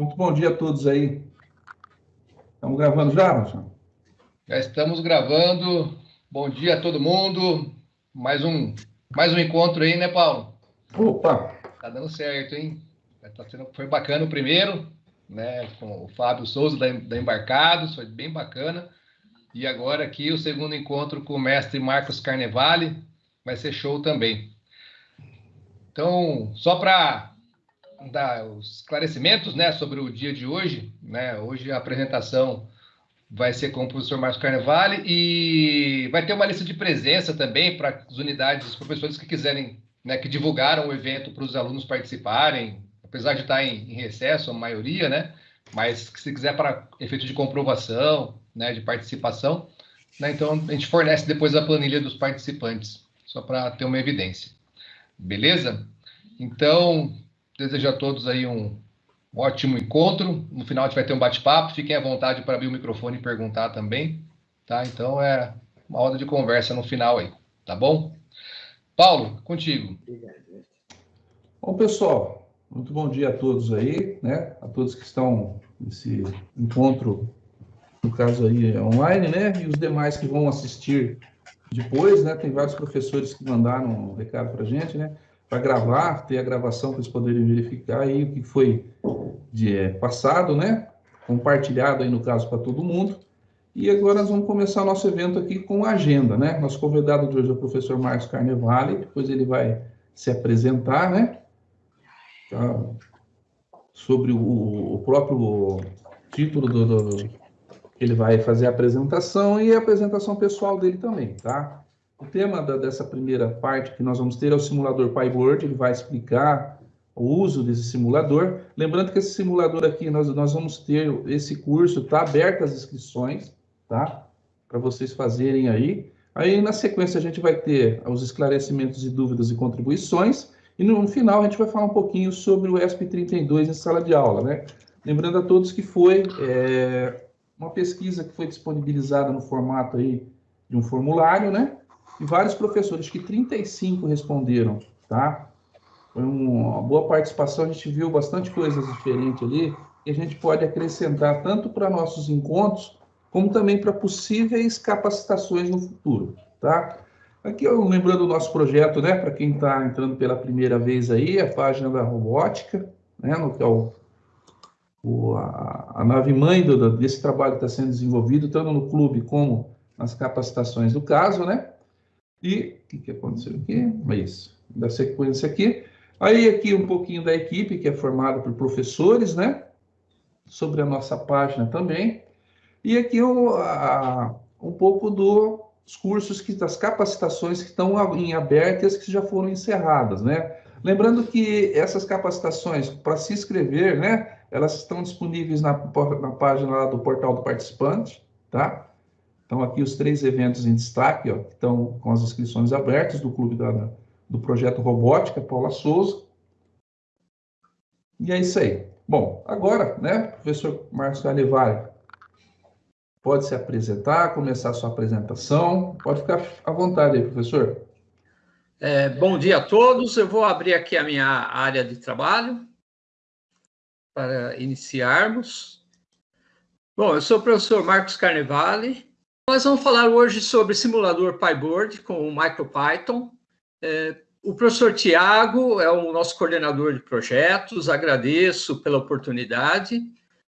Muito bom dia a todos aí. Estamos gravando já, Marcelo? Já estamos gravando. Bom dia a todo mundo. Mais um, mais um encontro aí, né, Paulo? Opa! Tá dando certo, hein? Tá sendo, foi bacana o primeiro, né? Com o Fábio Souza da, da Embarcados, foi bem bacana. E agora aqui o segundo encontro com o mestre Marcos Carnevale, vai ser show também. Então, só para dar os esclarecimentos né, sobre o dia de hoje. Né? Hoje a apresentação vai ser com o professor Márcio Carnevale e vai ter uma lista de presença também para as unidades, os professores que quiserem, né, que divulgaram o evento para os alunos participarem, apesar de estar em, em, recesso, a maioria, né? Mas se quiser para efeito de comprovação, né, de participação, né, então a gente fornece depois a planilha dos participantes, só para ter uma evidência. Beleza? Então, Desejo a todos aí um ótimo encontro. No final a gente vai ter um bate-papo. Fiquem à vontade para abrir o microfone e perguntar também. Tá? Então é uma roda de conversa no final aí, tá bom? Paulo, contigo. Bom, pessoal, muito bom dia a todos aí, né? A todos que estão nesse encontro, no caso aí online, né? E os demais que vão assistir depois, né? Tem vários professores que mandaram um recado para gente, né? Para gravar, ter a gravação para eles poderem verificar aí o que foi de, é, passado, né? Compartilhado aí no caso para todo mundo. E agora nós vamos começar nosso evento aqui com a agenda, né? Nosso convidado de hoje é o professor Marcos Carnevale, depois ele vai se apresentar, né? Tá? Sobre o, o, próprio título do, do, ele vai fazer a apresentação e a apresentação pessoal dele também, tá? O tema da, dessa primeira parte que nós vamos ter é o simulador PyBoard, ele vai explicar o uso desse simulador. Lembrando que esse simulador aqui, nós, nós vamos ter esse curso, está aberto as inscrições, tá? Para vocês fazerem aí. Aí, na sequência, a gente vai ter os esclarecimentos e dúvidas e contribuições. E no final, a gente vai falar um pouquinho sobre o ESP32 em sala de aula, né? Lembrando a todos que foi é, uma pesquisa que foi disponibilizada no formato aí de um formulário, né? E vários professores, que 35 responderam, tá? Foi uma boa participação, a gente viu bastante coisas diferentes ali, e a gente pode acrescentar tanto para nossos encontros, como também para possíveis capacitações no futuro, tá? Aqui eu lembrando o nosso projeto, né, para quem está entrando pela primeira vez aí, a página da robótica, né, no que é o, o a, a, nave mãe do, desse trabalho que está sendo desenvolvido, tanto no clube como nas capacitações do caso, né? E o que, que aconteceu aqui? É isso, da sequência aqui. Aí aqui um pouquinho da equipe, que é formada por professores, né? Sobre a nossa página também. E aqui um, a, um pouco dos cursos, que, das capacitações que estão em abertas, que já foram encerradas, né? Lembrando que essas capacitações, para se inscrever, né? Elas estão disponíveis na, na página do portal do participante, tá? Então, aqui os três eventos em destaque, ó, que estão com as inscrições abertas do Clube da, do Projeto Robótica, Paula Souza. E é isso aí. Bom, agora, né, professor Marcos Galevare, pode se apresentar, começar a sua apresentação. Pode ficar à vontade aí, professor. É, bom dia a todos. Eu vou abrir aqui a minha área de trabalho para iniciarmos. Bom, eu sou o professor Marcos Carnevale, nós vamos falar hoje sobre simulador PyBoard com o MicroPython. É, o professor Tiago é o nosso coordenador de projetos, agradeço pela oportunidade.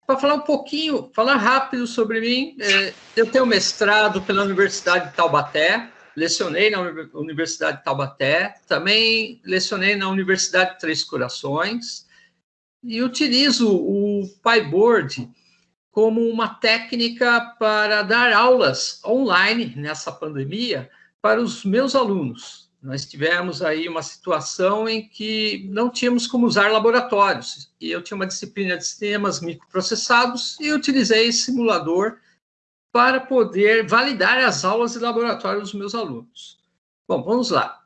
Para falar um pouquinho, falar rápido sobre mim, é, eu tenho mestrado pela Universidade de Taubaté, lecionei na Universidade de Taubaté, também lecionei na Universidade de Três Corações, e utilizo o PyBoard como uma técnica para dar aulas online nessa pandemia para os meus alunos. Nós tivemos aí uma situação em que não tínhamos como usar laboratórios, e eu tinha uma disciplina de sistemas microprocessados e utilizei simulador para poder validar as aulas de laboratório dos meus alunos. Bom, vamos lá.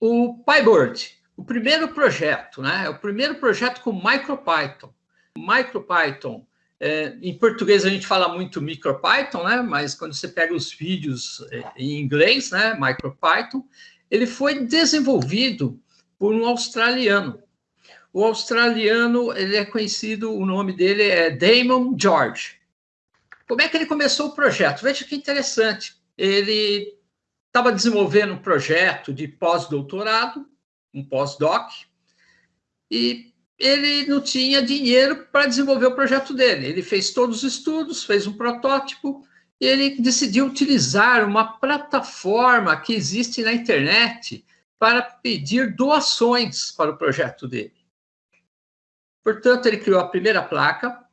O PyBoard, o primeiro projeto, né? É o primeiro projeto com MicroPython. MicroPython é, em português a gente fala muito MicroPython, né? Mas quando você pega os vídeos é, em inglês, né? MicroPython, ele foi desenvolvido por um australiano. O australiano, ele é conhecido, o nome dele é Damon George. Como é que ele começou o projeto? Veja que interessante. Ele estava desenvolvendo um projeto de pós-doutorado, um pós-doc, e ele não tinha dinheiro para desenvolver o projeto dele. Ele fez todos os estudos, fez um protótipo, e ele decidiu utilizar uma plataforma que existe na internet para pedir doações para o projeto dele. Portanto, ele criou a primeira placa,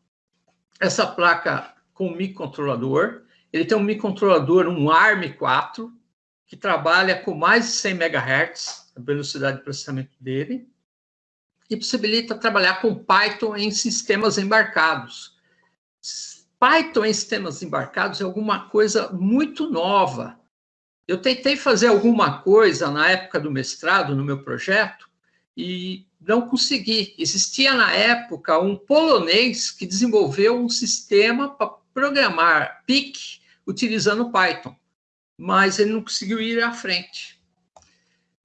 essa placa com microcontrolador. Ele tem um microcontrolador, um ARM4, que trabalha com mais de 100 MHz, a velocidade de processamento dele, e possibilita trabalhar com Python em sistemas embarcados. Python em sistemas embarcados é alguma coisa muito nova. Eu tentei fazer alguma coisa na época do mestrado, no meu projeto, e não consegui. Existia na época um polonês que desenvolveu um sistema para programar PIC utilizando Python, mas ele não conseguiu ir à frente.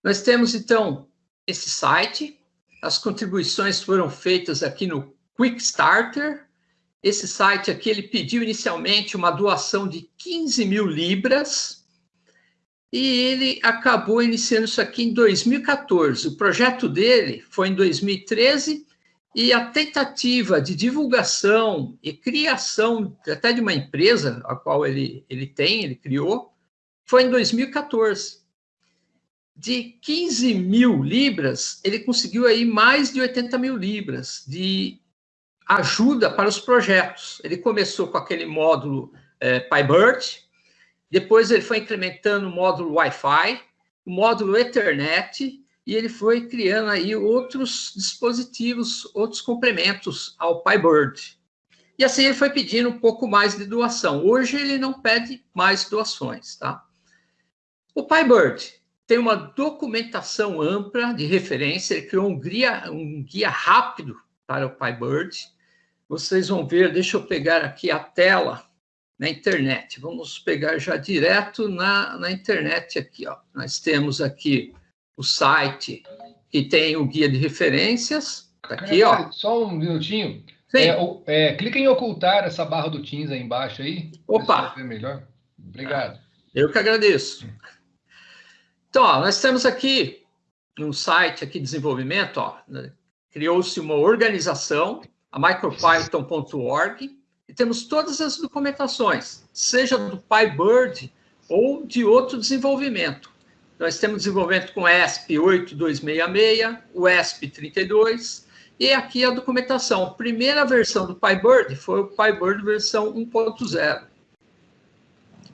Nós temos então esse site, as contribuições foram feitas aqui no Quick Starter. Esse site aqui ele pediu inicialmente uma doação de 15 mil libras e ele acabou iniciando isso aqui em 2014. O projeto dele foi em 2013 e a tentativa de divulgação e criação até de uma empresa, a qual ele, ele tem, ele criou, foi em 2014. De 15 mil libras, ele conseguiu aí mais de 80 mil libras de ajuda para os projetos. Ele começou com aquele módulo é, PyBird, depois ele foi incrementando o módulo Wi-Fi, o módulo Ethernet, e ele foi criando aí outros dispositivos, outros complementos ao PyBird. E assim ele foi pedindo um pouco mais de doação. Hoje ele não pede mais doações, tá? O PyBird tem uma documentação ampla de referência, ele criou um guia, um guia rápido para o PyBird. Vocês vão ver, deixa eu pegar aqui a tela na internet. Vamos pegar já direto na, na internet aqui. Ó. Nós temos aqui o site que tem o guia de referências. Tá aqui, ó. Só um minutinho. É, é, clica em ocultar essa barra do Teams aí embaixo aí. Opa! Melhor. Obrigado. Eu que agradeço. Então, ó, nós temos aqui um site aqui de desenvolvimento, né? criou-se uma organização, a micropython.org, e temos todas as documentações, seja do PyBird ou de outro desenvolvimento. Nós temos desenvolvimento com ESP 8266, o ESP 32, e aqui a documentação. A primeira versão do PyBird foi o PyBird versão 1.0.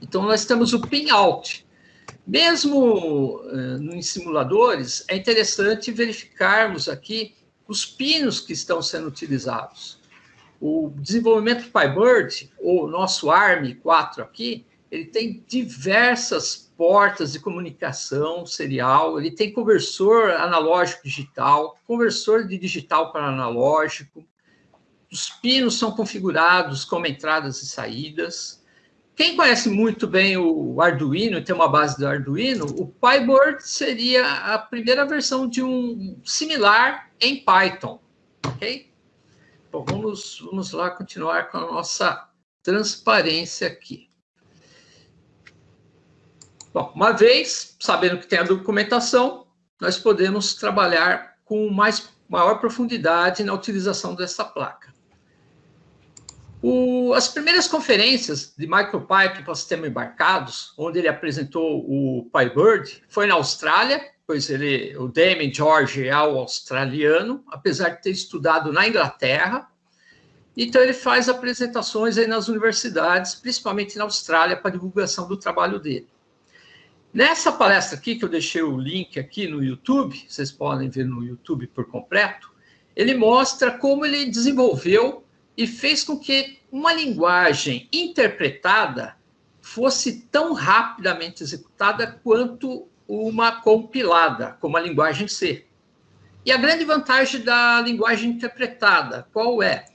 Então, nós temos o pin-out. Mesmo uh, em simuladores, é interessante verificarmos aqui os pinos que estão sendo utilizados. O desenvolvimento PyBird, o nosso ARM4 aqui, ele tem diversas portas de comunicação serial, ele tem conversor analógico digital, conversor de digital para analógico, os pinos são configurados como entradas e saídas. Quem conhece muito bem o Arduino, tem uma base do Arduino, o PyBird seria a primeira versão de um similar em Python, ok? Bom, vamos, vamos lá continuar com a nossa transparência aqui. Bom, uma vez sabendo que tem a documentação, nós podemos trabalhar com mais, maior profundidade na utilização dessa placa. O, as primeiras conferências de MicroPython para sistema embarcados, onde ele apresentou o PyBird, foi na Austrália, pois ele, o Damien George é o australiano, apesar de ter estudado na Inglaterra. Então ele faz apresentações aí nas universidades, principalmente na Austrália, para divulgação do trabalho dele. Nessa palestra aqui, que eu deixei o link aqui no YouTube, vocês podem ver no YouTube por completo, ele mostra como ele desenvolveu e fez com que uma linguagem interpretada fosse tão rapidamente executada quanto uma compilada, como a linguagem C. E a grande vantagem da linguagem interpretada, qual é?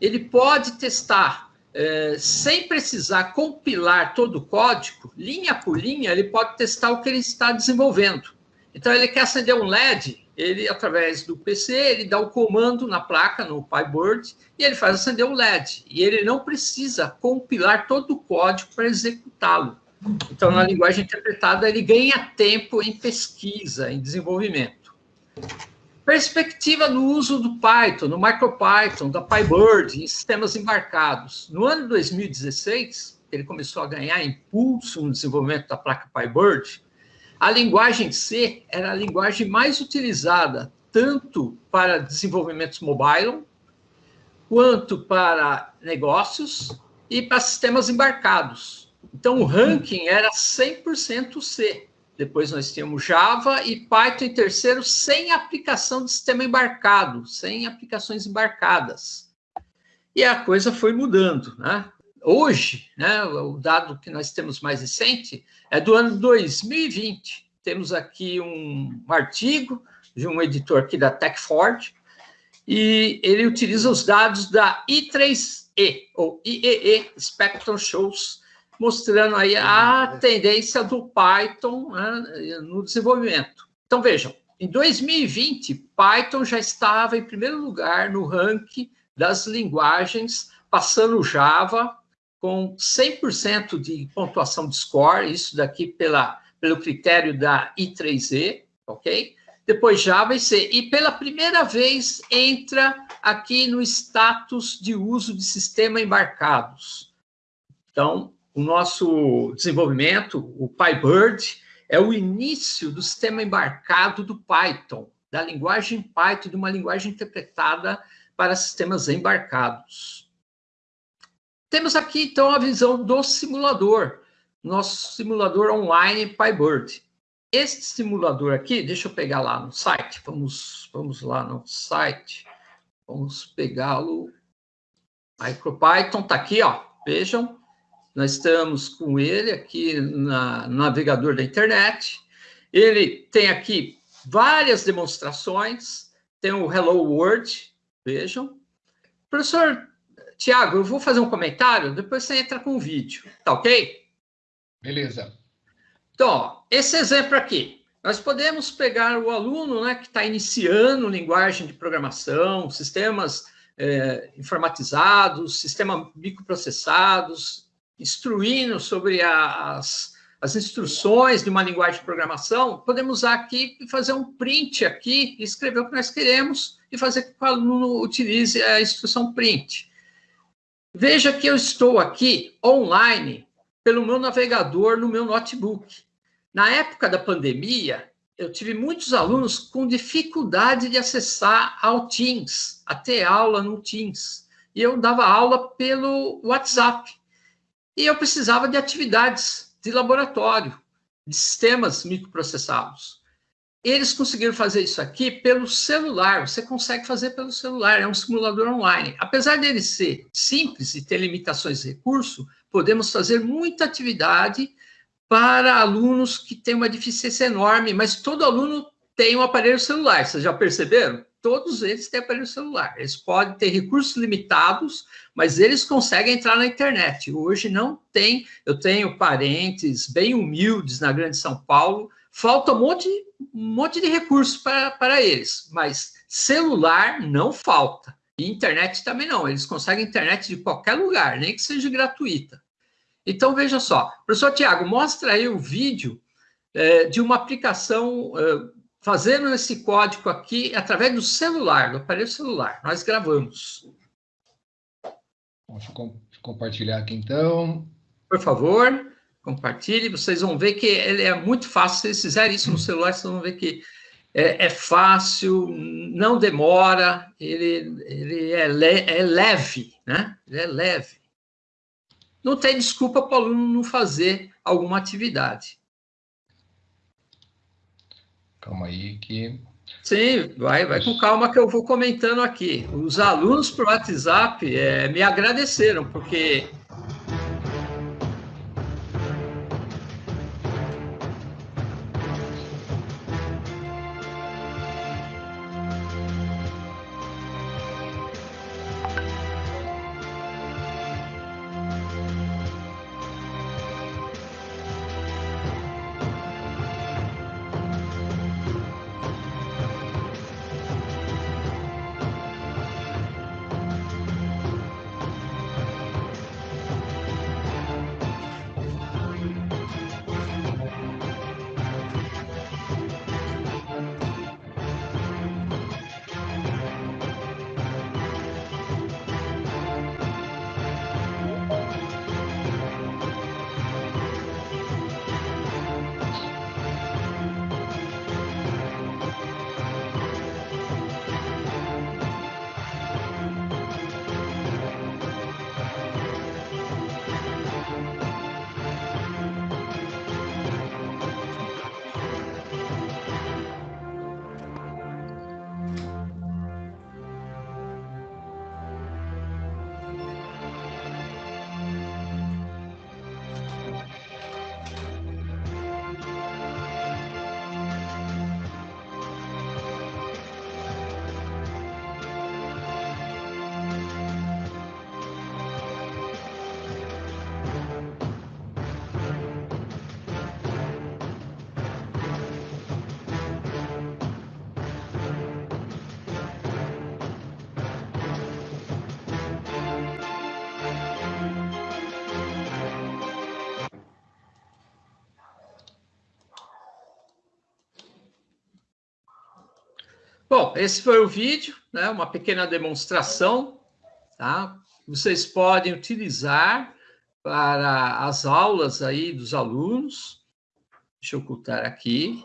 Ele pode testar é, sem precisar compilar todo o código, linha por linha, ele pode testar o que ele está desenvolvendo. Então, ele quer acender um LED, ele, através do PC, ele dá o comando na placa, no PyBird, e ele faz acender o LED. E ele não precisa compilar todo o código para executá-lo. Então, na linguagem interpretada, ele ganha tempo em pesquisa, em desenvolvimento. Perspectiva no uso do Python, no MicroPython, da PyBird, em sistemas embarcados. No ano 2016, ele começou a ganhar impulso no desenvolvimento da placa PyBird, a linguagem C era a linguagem mais utilizada tanto para desenvolvimentos mobile, quanto para negócios e para sistemas embarcados. Então, o ranking era 100% C. Depois nós tínhamos Java e Python em terceiro, sem aplicação de sistema embarcado, sem aplicações embarcadas. E a coisa foi mudando, né? Hoje, né, o dado que nós temos mais recente é do ano 2020. Temos aqui um artigo de um editor aqui da TechFord, e ele utiliza os dados da I3E, ou IEE Spectrum Shows, mostrando aí a tendência do Python né, no desenvolvimento. Então, vejam, em 2020, Python já estava em primeiro lugar no ranking das linguagens, passando Java, com 100% de pontuação de score, isso daqui pela, pelo critério da I3E, ok? Depois Java e C. E pela primeira vez entra aqui no status de uso de sistema embarcados. Então, o nosso desenvolvimento, o PyBird, é o início do sistema embarcado do Python, da linguagem Python, de uma linguagem interpretada para sistemas embarcados. Temos aqui, então, a visão do simulador, nosso simulador online PyBird. Este simulador aqui, deixa eu pegar lá no site, vamos, vamos lá no site, vamos pegá-lo. MicroPython está aqui, ó, vejam, nós estamos com ele aqui na, no navegador da internet. Ele tem aqui várias demonstrações, tem o Hello World, vejam. Professor, Tiago, eu vou fazer um comentário, depois você entra com o vídeo, tá ok? Beleza. Então, ó, esse exemplo aqui, nós podemos pegar o aluno né, que está iniciando linguagem de programação, sistemas é, informatizados, sistemas microprocessados, instruindo sobre as, as instruções de uma linguagem de programação, podemos usar aqui e fazer um print aqui, escrever o que nós queremos e fazer com que o aluno utilize a instrução print. Veja que eu estou aqui online pelo meu navegador no meu notebook. Na época da pandemia, eu tive muitos alunos com dificuldade de acessar ao Teams, a ter aula no Teams. E eu dava aula pelo WhatsApp. E eu precisava de atividades de laboratório, de sistemas microprocessados. Eles conseguiram fazer isso aqui pelo celular. Você consegue fazer pelo celular, é um simulador online. Apesar dele ser simples e ter limitações de recurso, podemos fazer muita atividade para alunos que têm uma deficiência enorme, mas todo aluno tem um aparelho celular. Vocês já perceberam? Todos eles têm aparelho celular. Eles podem ter recursos limitados, mas eles conseguem entrar na internet. Hoje não tem. Eu tenho parentes bem humildes na Grande São Paulo falta um monte, um monte de recursos para, eles, mas celular não falta. E internet também não, eles conseguem internet de qualquer lugar, nem que seja gratuita. Então, veja só, professor Tiago, mostra aí o vídeo é, de uma aplicação é, fazendo esse código aqui através do celular, do aparelho celular. Nós gravamos. Deixa eu compartilhar aqui então. Por favor compartilhe, vocês vão ver que ele é muito fácil. Se vocês fizerem isso no celular, vocês vão ver que é, é fácil, não demora, ele, ele é, le, é leve, né? Ele é leve. Não tem desculpa para o aluno não fazer alguma atividade. Calma aí que... Sim, vai, vai com calma que eu vou comentando aqui. Os alunos por WhatsApp é, me agradeceram, porque esse foi o vídeo, né? uma pequena demonstração, tá? Vocês podem utilizar para as aulas aí dos alunos. Deixa eu ocultar aqui.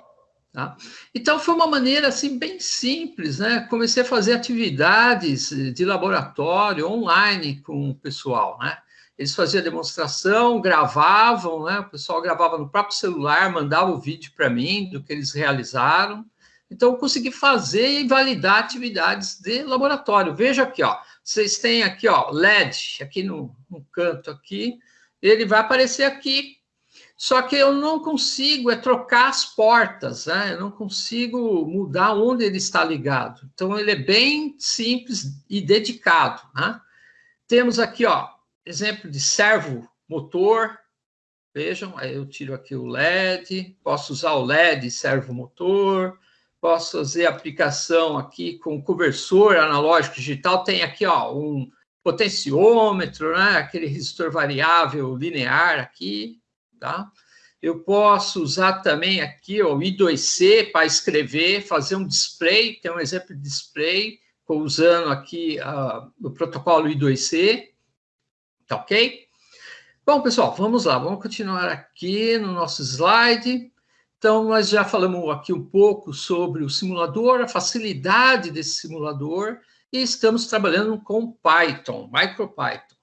Tá? Então, foi uma maneira assim bem simples, né? Comecei a fazer atividades de laboratório online com o pessoal, né? Eles faziam demonstração, gravavam, né? O pessoal gravava no próprio celular, mandava o vídeo para mim do que eles realizaram. Então, eu consegui fazer e validar atividades de laboratório. Veja aqui, ó. Vocês têm aqui, ó, LED, aqui no, no canto aqui. Ele vai aparecer aqui. Só que eu não consigo é trocar as portas, né? Eu não consigo mudar onde ele está ligado. Então, ele é bem simples e dedicado, né? Temos aqui, ó, exemplo de servo motor, Vejam, aí eu tiro aqui o LED, posso usar o LED servo motor, posso fazer aplicação aqui com conversor analógico digital, tem aqui ó, um potenciômetro, né? aquele resistor variável linear aqui, tá? Eu posso usar também aqui ó, o I2C para escrever, fazer um display, tem um exemplo de display, usando aqui uh, o protocolo I2C, tá ok? Bom, pessoal, vamos lá, vamos continuar aqui no nosso slide. Então, nós já falamos aqui um pouco sobre o simulador, a facilidade desse simulador, e estamos trabalhando com Python, MicroPython.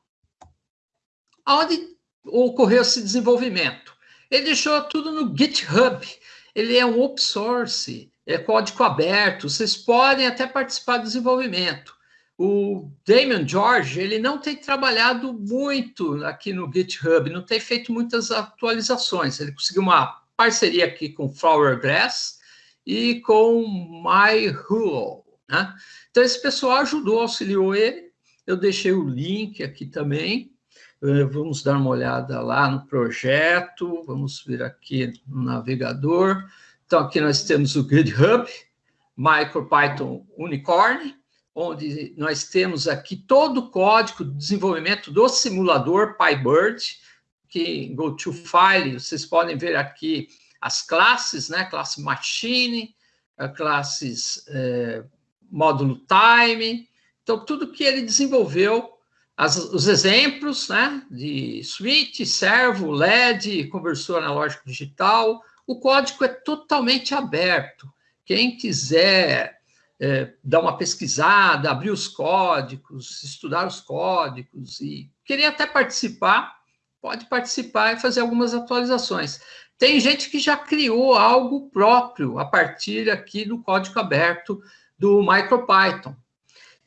Onde ocorreu esse desenvolvimento? Ele deixou tudo no GitHub. Ele é um open source, é código aberto, vocês podem até participar do desenvolvimento. O Damon George, ele não tem trabalhado muito aqui no GitHub, não tem feito muitas atualizações. Ele conseguiu uma parceria aqui com Flower Grass e com MyHull. Né? Então, esse pessoal ajudou, auxiliou ele. Eu deixei o link aqui também. Eh, vamos dar uma olhada lá no projeto. Vamos vir aqui no navegador. Então, aqui nós temos o GitHub, MicroPython Unicorn, onde nós temos aqui todo o código de desenvolvimento do simulador PyBird, que em GoToFile, vocês podem ver aqui as classes, né? Classe Machine, classes é, módulo Time. Então, tudo que ele desenvolveu, as, os exemplos, né? De switch, servo, LED, conversor analógico digital. O código é totalmente aberto. Quem quiser é, dar uma pesquisada, abrir os códigos, estudar os códigos e querer até participar, pode participar e fazer algumas atualizações. Tem gente que já criou algo próprio a partir aqui do código aberto do MicroPython.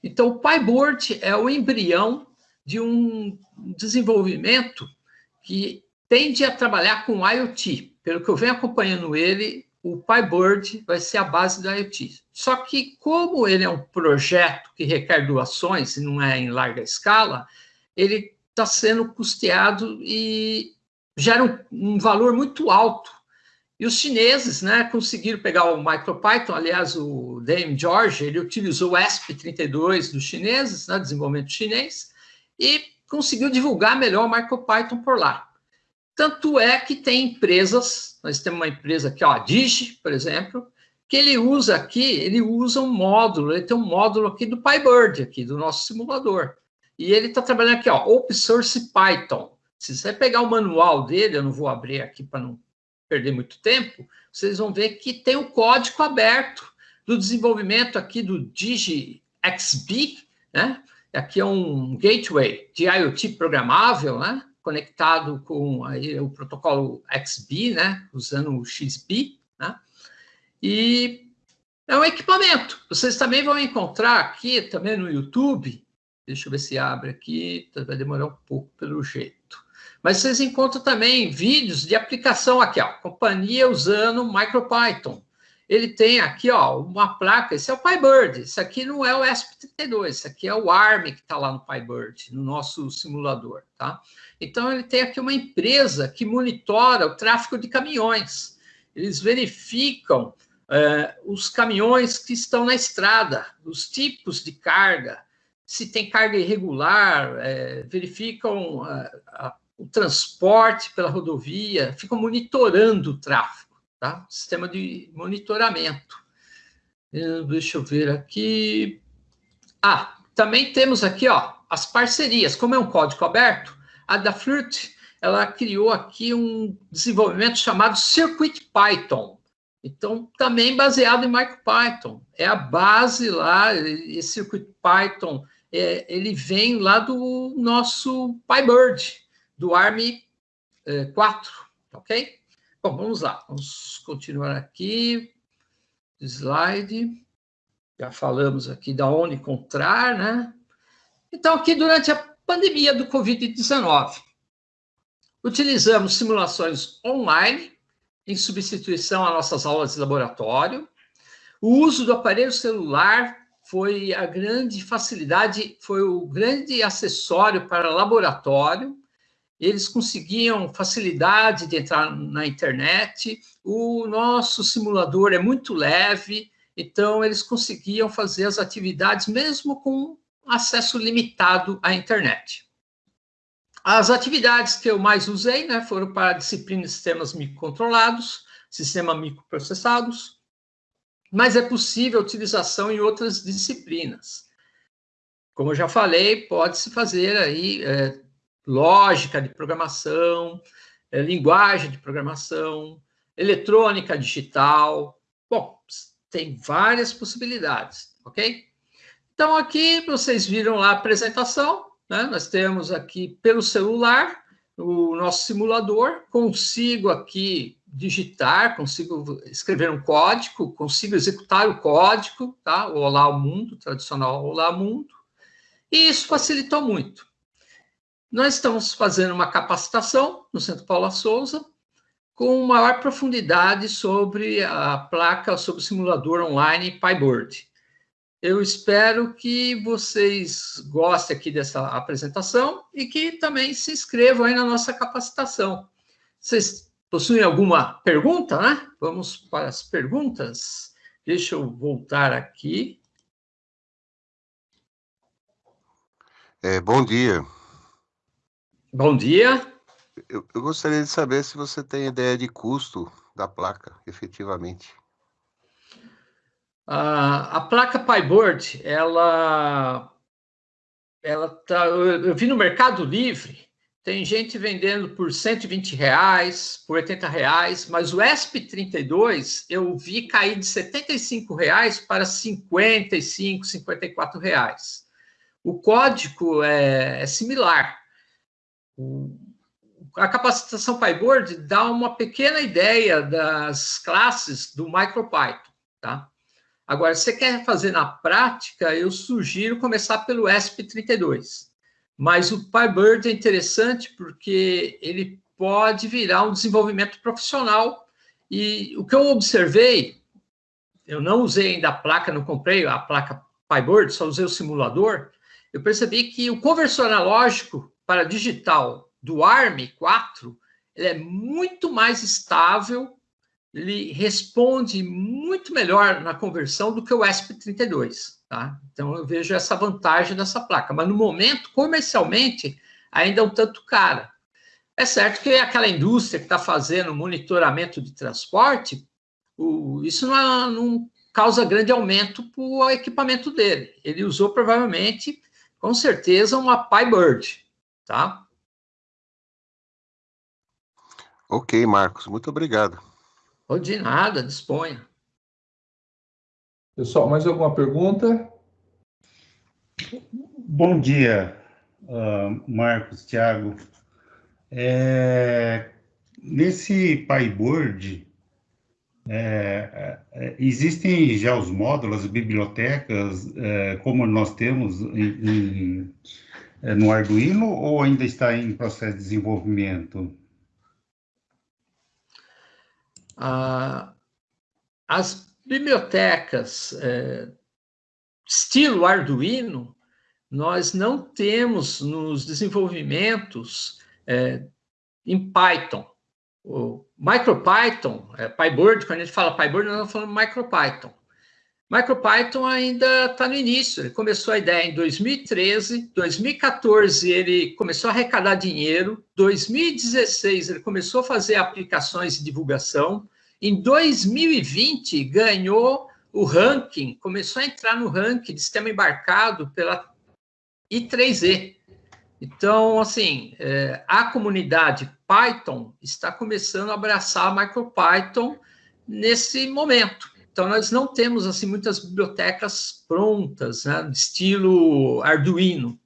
Então, o PyBoard é o embrião de um desenvolvimento que tende a trabalhar com IoT. Pelo que eu venho acompanhando ele, o PyBird vai ser a base do IoT. Só que, como ele é um projeto que requer doações e não é em larga escala, ele está sendo custeado e gera um, um, valor muito alto. E os chineses né, conseguiram pegar o MicroPython, aliás, o Dame George, ele utilizou o ESP32 dos chineses, né, desenvolvimento chinês, e conseguiu divulgar melhor o MicroPython por lá. Tanto é que tem empresas, nós temos uma empresa aqui, ó, a Digi, por exemplo, que ele usa aqui, ele usa um módulo, ele tem um módulo aqui do PyBird, aqui, do nosso simulador. E ele está trabalhando aqui, ó, Open Source Python. Se você pegar o manual dele, eu não vou abrir aqui para não perder muito tempo, vocês vão ver que tem o código aberto do desenvolvimento aqui do DigiXB, né? Aqui é um gateway de IoT programável, né? conectado com aí, o protocolo XB, né, usando o XB, né, e é um equipamento. Vocês também vão encontrar aqui, também no YouTube, deixa eu ver se abre aqui, vai demorar um pouco pelo jeito. Mas vocês encontram também vídeos de aplicação aqui, ó, companhia usando MicroPython. Ele tem aqui, ó, uma placa, esse é o PyBird, esse aqui não é o ESP32, esse aqui é o ARM que está lá no PyBird, no nosso simulador, tá? Então, ele tem aqui uma empresa que monitora o tráfego de caminhões. Eles verificam é, os caminhões que estão na estrada, os tipos de carga, se tem carga irregular, é, verificam a, é, a, o transporte pela rodovia, ficam monitorando o tráfego, tá? Sistema de monitoramento. Eh, deixa eu ver aqui. Ah, também temos aqui, ó, as parcerias. Como é um código aberto, a da Flirt, ela criou aqui um desenvolvimento chamado Circuit Python. Então, também baseado em MicroPython. É a base lá, esse Circuit Python, é, ele vem lá do nosso PyBird, do ARM é, 4, ok? Bom, vamos lá, vamos continuar aqui. Slide. Já falamos aqui da onde encontrar, né? Então, aqui durante a pandemia do Covid-19, utilizamos simulações online em substituição às nossas aulas de laboratório. O uso do aparelho celular foi a grande facilidade, foi o grande acessório para laboratório. Eles conseguiam facilidade de entrar na internet. O nosso simulador é muito leve, então eles conseguiam fazer as atividades mesmo com acesso limitado à internet. As atividades que eu mais usei né, foram para a disciplina de sistemas microcontrolados, sistemas microprocessados, mas é possível a utilização em outras disciplinas. Como eu já falei, pode-se fazer aí é, lógica de programação, é, linguagem de programação, eletrônica digital. Bom, tem várias possibilidades, ok? Então, aqui vocês viram lá a apresentação, né? Nós temos aqui pelo celular o nosso simulador, consigo aqui digitar, consigo escrever um código, consigo executar o código, tá? O Olá Mundo, tradicional Olá Mundo, e isso facilitou muito. Nós estamos fazendo uma capacitação no Centro Paula Souza, com maior profundidade sobre a placa, sobre o simulador online PyBird. Eu espero que vocês gostem aqui dessa apresentação e que também se inscrevam aí na nossa capacitação. Vocês possuem alguma pergunta, né? Vamos para as perguntas. Deixa eu voltar aqui. É, bom dia. Bom dia. Eu, eu gostaria de saber se você tem ideia de custo da placa, efetivamente. A, a placa PyBoard, ela, ela tá, eu, eu, vi no Mercado Livre, tem gente vendendo por 120 reais, por 80 reais, mas o ESP32 eu vi cair de 75 reais para 55, 54 reais. O código é, é similar. A capacitação PyBoard dá uma pequena ideia das classes do MicroPython, tá? Agora, se você quer fazer na prática, eu sugiro começar pelo ESP32. Mas o PyBird é interessante porque ele pode virar um desenvolvimento profissional. E o que eu observei, eu não usei ainda a placa, não comprei a placa PyBird, só usei o simulador. Eu percebi que o conversor analógico para digital do ARM4 ele é muito mais estável ele responde muito melhor na conversão do que o ESP32, tá? Então, eu vejo essa vantagem dessa placa. Mas, no momento, comercialmente, ainda é um tanto cara. É certo que aquela indústria que está fazendo monitoramento de transporte, o, isso não, não, causa grande aumento para o equipamento dele. Ele usou, provavelmente, com certeza, uma PyBird, tá? Ok, Marcos. Muito obrigado. Ou de nada, disponha. Pessoal, mais alguma pergunta? Bom dia, uh, Marcos, Thiago. É, nesse PyBoard, é, é, existem já os módulos, as bibliotecas, é, como nós temos em, em, é, no Arduino, ou ainda está em processo de desenvolvimento? Ah, as bibliotecas é, estilo Arduino, nós não temos nos desenvolvimentos é, em Python. O MicroPython, é, PyBird, quando a gente fala PyBird, nós estamos falando MicroPython. MicroPython ainda está no início, ele começou a ideia em 2013, 2014 ele começou a arrecadar dinheiro, 2016 ele começou a fazer aplicações de divulgação, em 2020 ganhou o ranking começou a entrar no ranking de sistema embarcado pela I3E. Então, assim, é, a comunidade Python está começando a abraçar a MicroPython nesse momento. Então, nós não temos assim muitas bibliotecas prontas, né, estilo Arduino.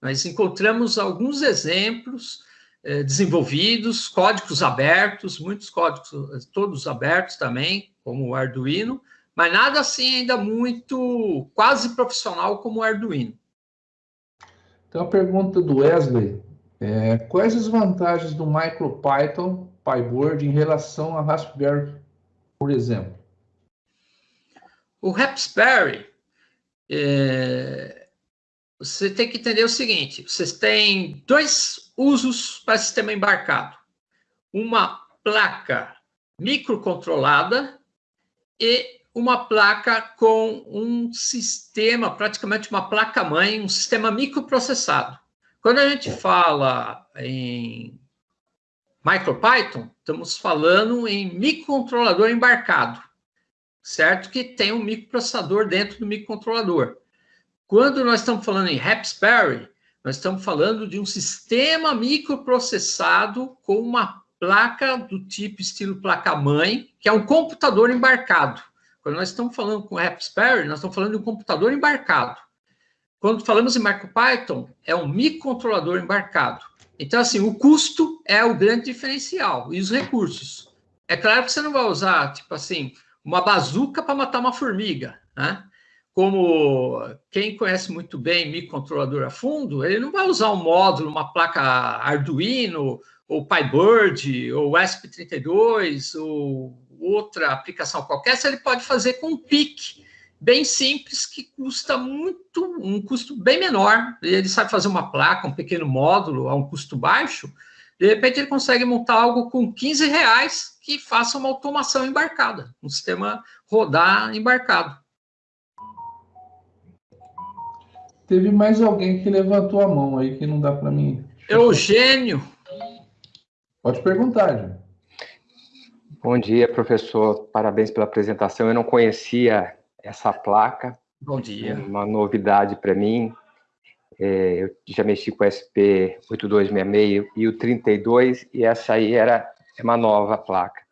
Nós encontramos alguns exemplos eh, desenvolvidos, códigos abertos, muitos códigos, todos abertos também, como o Arduino, mas nada assim ainda muito quase profissional como o Arduino. Então, a pergunta do Wesley é, quais as vantagens do MicroPython PyBoard em relação a Raspberry, por exemplo? O Raspberry, é, você tem que entender o seguinte: vocês têm dois usos para sistema embarcado. Uma placa microcontrolada e uma placa com um sistema, praticamente uma placa-mãe, um sistema microprocessado. Quando a gente fala em MicroPython, estamos falando em microcontrolador embarcado certo? Que tem um microprocessador dentro do microcontrolador. Quando nós estamos falando em Raspberry, nós estamos falando de um sistema microprocessado com uma placa do tipo estilo placa-mãe, que é um computador embarcado. Quando nós estamos falando com Raspberry, nós estamos falando de um computador embarcado. Quando falamos em MicroPython, é um microcontrolador embarcado. Então, assim, o custo é o grande diferencial e os recursos. É claro que você não vai usar, tipo assim, uma bazuca para matar uma formiga, né? Como quem conhece muito bem microcontrolador a fundo, ele não vai usar um módulo, uma placa Arduino, ou PyBird, ou ESP32, ou outra aplicação qualquer, se ele pode fazer com um PIC bem simples, que custa muito, um custo bem menor. Ele sabe fazer uma placa, um pequeno módulo a um custo baixo, de repente ele consegue montar algo com 15 reais que faça uma automação embarcada, um sistema rodar embarcado. Teve mais alguém que levantou a mão aí que não dá para mim. Eugênio. Pode perguntar, gente. Bom dia, professor. Parabéns pela apresentação. Eu não conhecia essa placa. Bom dia. Uma novidade para mim. É, eu já mexi com o SP8266 e o 32, e essa aí era é uma nova placa.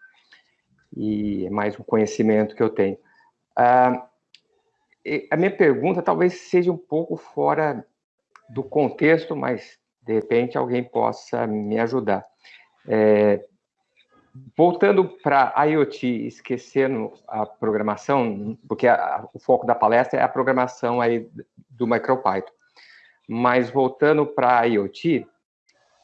E é mais um conhecimento que eu tenho. Ah, a minha pergunta talvez seja um pouco fora do contexto, mas de repente alguém possa me ajudar. É, voltando para IoT, esquecendo a programação, porque a, o foco da palestra é a programação aí do MicroPython. Mas voltando para a IoT,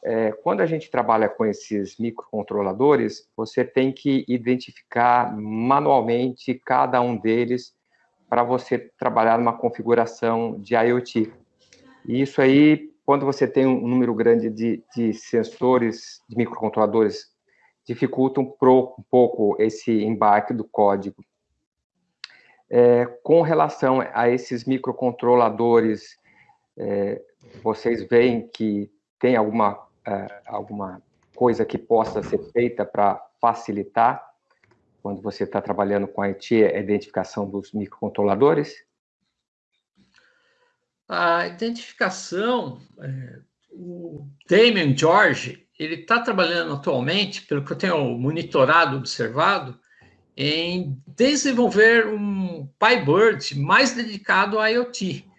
é, quando a gente trabalha com esses microcontroladores, você tem que identificar manualmente cada um deles para você trabalhar numa configuração de IoT. E isso aí, quando você tem um número grande de, de sensores, de microcontroladores, dificulta um, pro, um pouco esse embarque do código. É, com relação a esses microcontroladores, é, vocês veem que tem alguma uh, alguma coisa que possa ser feita para facilitar, quando você está trabalhando com a IT, a identificação dos microcontroladores? A identificação, é, o Damien George, ele está trabalhando atualmente, pelo que eu tenho monitorado, observado, em desenvolver um PyBird mais dedicado a IoT.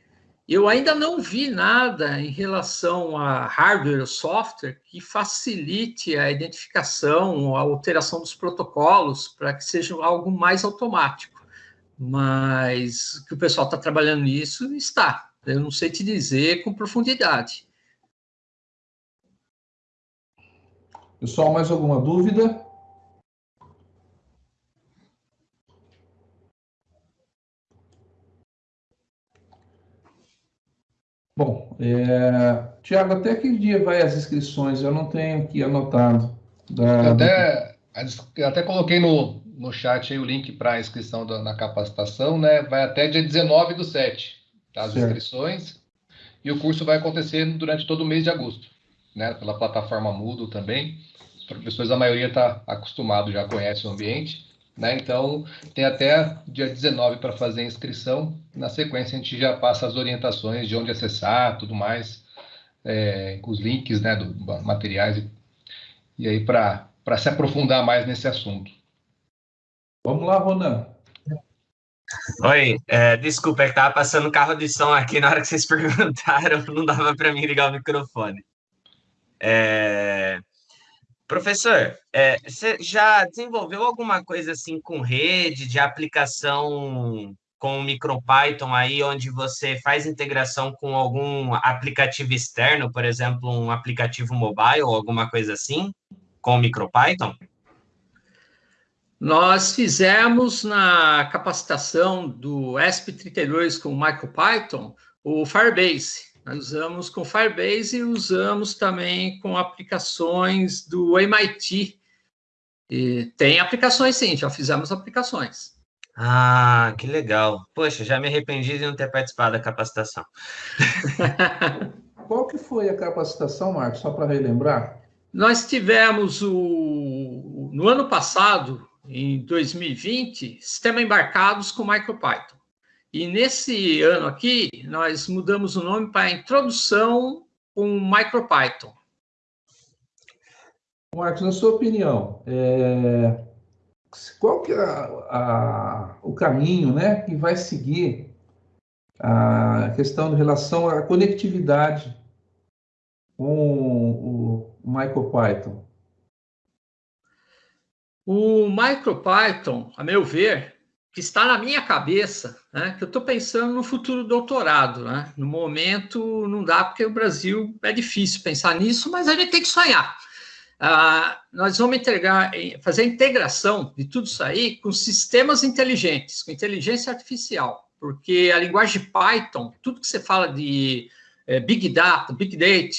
Eu ainda não vi nada em relação a hardware ou software que facilite a identificação, a alteração dos protocolos para que seja algo mais automático. Mas que o pessoal está trabalhando nisso, está. Eu não sei te dizer com profundidade. Pessoal, mais alguma dúvida? Bom, é... Tiago, até que dia vai as inscrições? Eu não tenho aqui anotado. Da... Eu, até, eu até coloquei no, no chat aí o link para a inscrição da, na capacitação, né? Vai até dia 19 do 7, tá? as certo. inscrições. E o curso vai acontecer durante todo o mês de agosto, né? Pela plataforma Moodle também. Os professores, a maioria está acostumado, já conhece o ambiente. Né? Então, tem até dia 19 para fazer a inscrição. Na sequência, a gente já passa as orientações de onde acessar, tudo mais, é, com os links né, do materiais. E, e aí, para se aprofundar mais nesse assunto. Vamos lá, Ronan. Oi, é, desculpa, é que estava passando carro de som aqui na hora que vocês perguntaram, não dava para mim ligar o microfone. É, professor, é, você já desenvolveu alguma coisa assim com rede, de aplicação com o MicroPython aí, onde você faz integração com algum aplicativo externo, por exemplo, um aplicativo mobile ou alguma coisa assim, com o MicroPython? Nós fizemos na capacitação do ESP32 com o MicroPython o Firebase. Nós usamos com Firebase e usamos também com aplicações do MIT. E tem aplicações, sim, já fizemos aplicações. Ah, que legal. Poxa, já me arrependi de não ter participado da capacitação. Qual que foi a capacitação, Marcos, só para relembrar? Nós tivemos o no ano passado em 2020, sistema embarcados com MicroPython. E nesse ano aqui, nós mudamos o nome para Introdução com MicroPython. Marcos, na sua opinião, é... qual que é a, a, o caminho né, que vai seguir a questão de relação à conectividade com o MicroPython? O MicroPython, a meu ver, que está na minha cabeça, né, que eu estou pensando no futuro doutorado. Né? No momento não dá, porque o Brasil é difícil pensar nisso, mas a gente tem que sonhar. Ah, nós vamos entregar, fazer a integração de tudo isso aí com sistemas inteligentes, com inteligência artificial, porque a linguagem Python, tudo que você fala de é, Big Data, Big Data,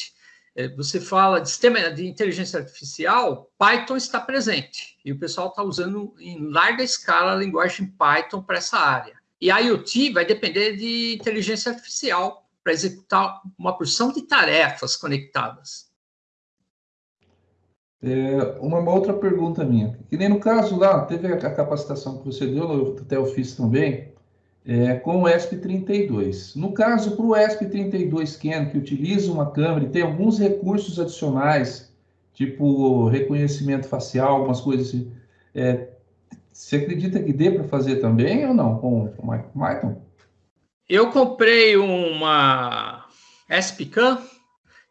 você fala de sistema de inteligência artificial, Python está presente. E o pessoal está usando em larga escala a linguagem Python para essa área. E a IoT vai depender de inteligência artificial para executar uma porção de tarefas conectadas. É, uma outra pergunta minha. Que nem no caso lá, teve a capacitação que você deu, eu até eu fiz também, é, com o ESP32. No caso, para o ESP32 Scan, que utiliza uma câmera e tem alguns recursos adicionais, tipo reconhecimento facial, algumas coisas assim, é, você acredita que dê para fazer também ou não com o Python? Eu comprei uma SPCAM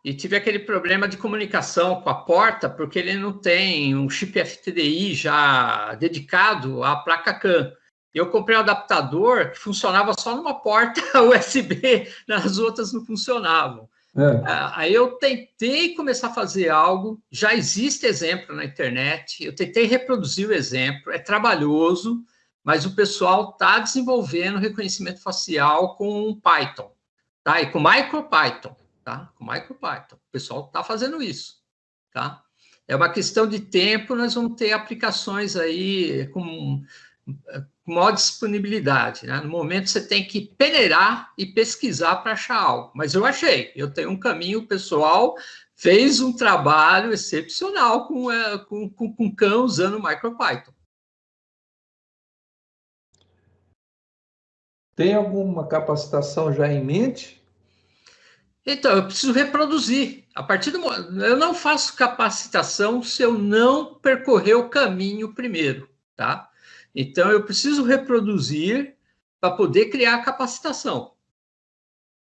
e tive aquele problema de comunicação com a porta, porque ele não tem um chip FTDI já dedicado à placa CAM eu comprei um adaptador que funcionava só numa porta USB, nas outras não funcionavam. É. Ah, aí eu tentei começar a fazer algo, já existe exemplo na internet, eu tentei reproduzir o exemplo, é trabalhoso, mas o pessoal está desenvolvendo reconhecimento facial com Python, tá? E com MicroPython, tá? Com MicroPython. O pessoal está fazendo isso, tá? É uma questão de tempo, nós vamos ter aplicações aí com com maior disponibilidade. Né? No momento, você tem que peneirar e pesquisar para achar algo. Mas eu achei, eu tenho um caminho pessoal, fez um trabalho excepcional com, é, com, com, com Khan usando MicroPython. Tem alguma capacitação já em mente? Então, eu preciso reproduzir. A partir do eu não faço capacitação se eu não percorrer o caminho primeiro, tá? Então, eu preciso reproduzir para poder criar a capacitação.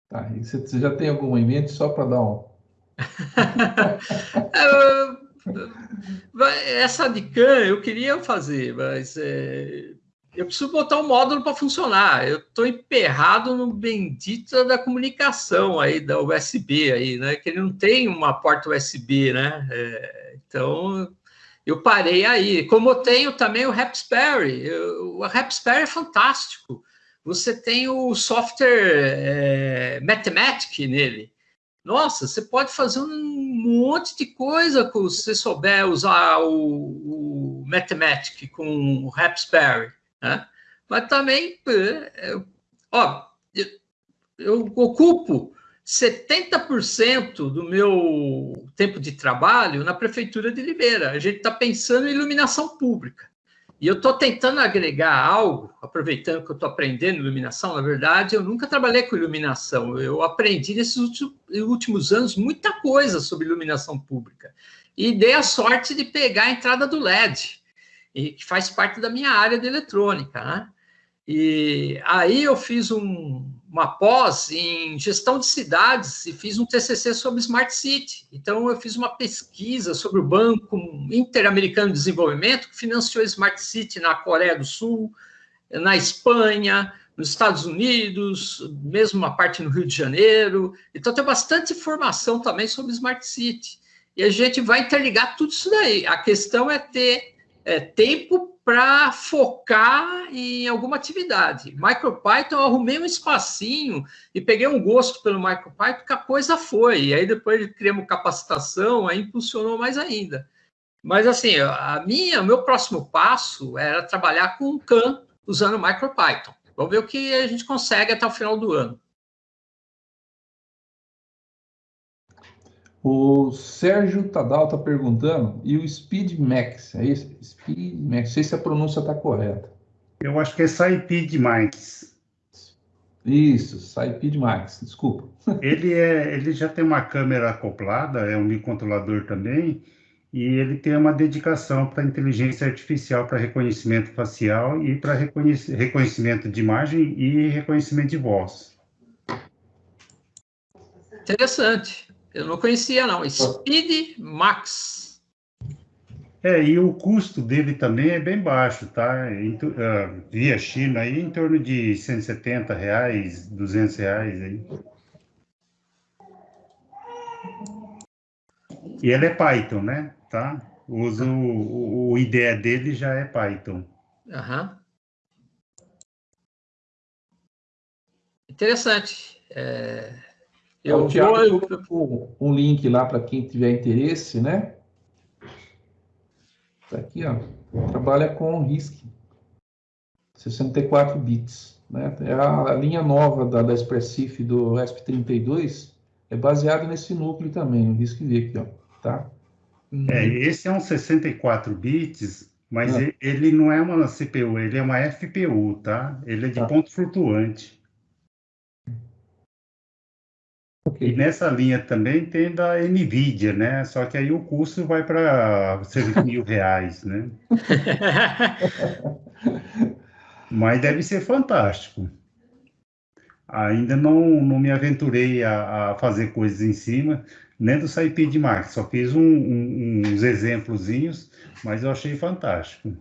Tá, e você já tem alguma em mente só para dar um. Essa de CAN eu queria fazer, mas é, eu preciso botar o um módulo para funcionar. Eu estou emperrado no bendito da comunicação aí, da USB aí, né? Que ele não tem uma porta USB, né? É, então, eu parei aí. Como eu tenho também o Raspberry, o Raspberry é fantástico. Você tem o software é, Mathematic nele. Nossa, você pode fazer um monte de coisa se você souber usar o, o Mathematic com o Raspberry. Né? Mas também, é, ó, eu, eu ocupo 70% do meu tempo de trabalho na Prefeitura de Limeira. A gente está pensando em iluminação pública. E eu estou tentando agregar algo, aproveitando que eu estou aprendendo iluminação. Na verdade, eu nunca trabalhei com iluminação. Eu aprendi nesses últimos anos muita coisa sobre iluminação pública. E dei a sorte de pegar a entrada do LED, que faz parte da minha área de eletrônica. Né? E aí eu fiz um, uma pós em gestão de cidades e fiz um TCC sobre Smart City. Então, eu fiz uma pesquisa sobre o Banco Interamericano de Desenvolvimento, que financiou Smart City na Coreia do Sul, na Espanha, nos Estados Unidos, mesmo uma parte no Rio de Janeiro. Então, tem bastante informação também sobre Smart City. E a gente vai interligar tudo isso daí. A questão é ter é, tempo para focar em alguma atividade. MicroPython, eu arrumei um espacinho e peguei um gosto pelo MicroPython que a coisa foi. E aí depois criamos capacitação, aí impulsionou mais ainda. Mas assim, a minha, o meu próximo passo era trabalhar com CAN usando MicroPython. Vamos ver o que a gente consegue até o final do ano. O Sérgio Tadal está perguntando, e o Speed Max? É isso? Speed Max, não sei se a pronúncia está correta. Eu acho que é Saipid Max. Isso, Saipid Max, desculpa. Ele, é, ele já tem uma câmera acoplada, é um microcontrolador também, e ele tem uma dedicação para inteligência artificial, para reconhecimento facial e para reconhecimento de imagem e reconhecimento de voz. Interessante. Eu não conhecia, não. Speed Max. É, e o custo dele também é bem baixo, tá? Uh, via China, aí em torno de 170 reais, 200 reais aí. E ele é Python, né? Tá? Uso, o, o IDE dele já é Python. Aham. Interessante. É... Eu, eu vou um link lá para quem tiver interesse, né? Tá aqui, ó. Trabalha com RISC. 64 bits. Né? É a, a linha nova da, da Expressif do ESP32 é baseada nesse núcleo também, o RISC-V aqui, ó. Tá? É, esse é um 64 bits, mas ah. ele não é uma CPU, ele é uma FPU, tá? Ele é de tá. ponto flutuante. Okay. E nessa linha também tem da NVIDIA, né? Só que aí o custo vai para cerca mil reais, né? Mas deve ser fantástico. Ainda não, não me aventurei a, a fazer coisas em cima, nem do Saipid Max. Só fiz um, um, uns exemplozinhos, mas eu achei fantástico.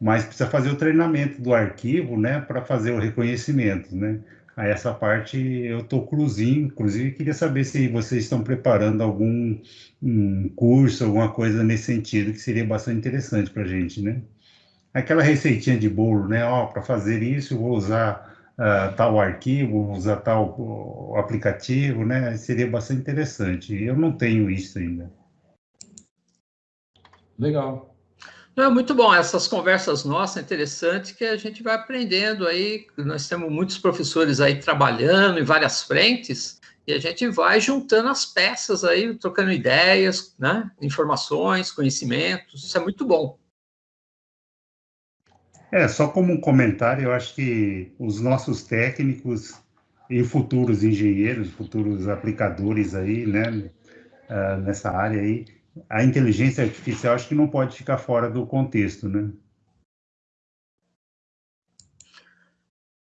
Mas precisa fazer o treinamento do arquivo, né? Para fazer o reconhecimento, né? A essa parte eu estou cruzinho, inclusive queria saber se vocês estão preparando algum um curso, alguma coisa nesse sentido, que seria bastante interessante para a gente, né? Aquela receitinha de bolo, né? Ó, para fazer isso, vou usar uh, tal arquivo, vou usar tal aplicativo, né? Seria bastante interessante. Eu não tenho isso ainda. Legal. É muito bom, essas conversas nossas, interessante que a gente vai aprendendo aí, nós temos muitos professores aí trabalhando em várias frentes, e a gente vai juntando as peças aí, trocando ideias, né, informações, conhecimentos, isso é muito bom. É, só como um comentário, eu acho que os nossos técnicos e futuros engenheiros, futuros aplicadores aí, né, uh, nessa área aí, a inteligência artificial acho que não pode ficar fora do contexto, né?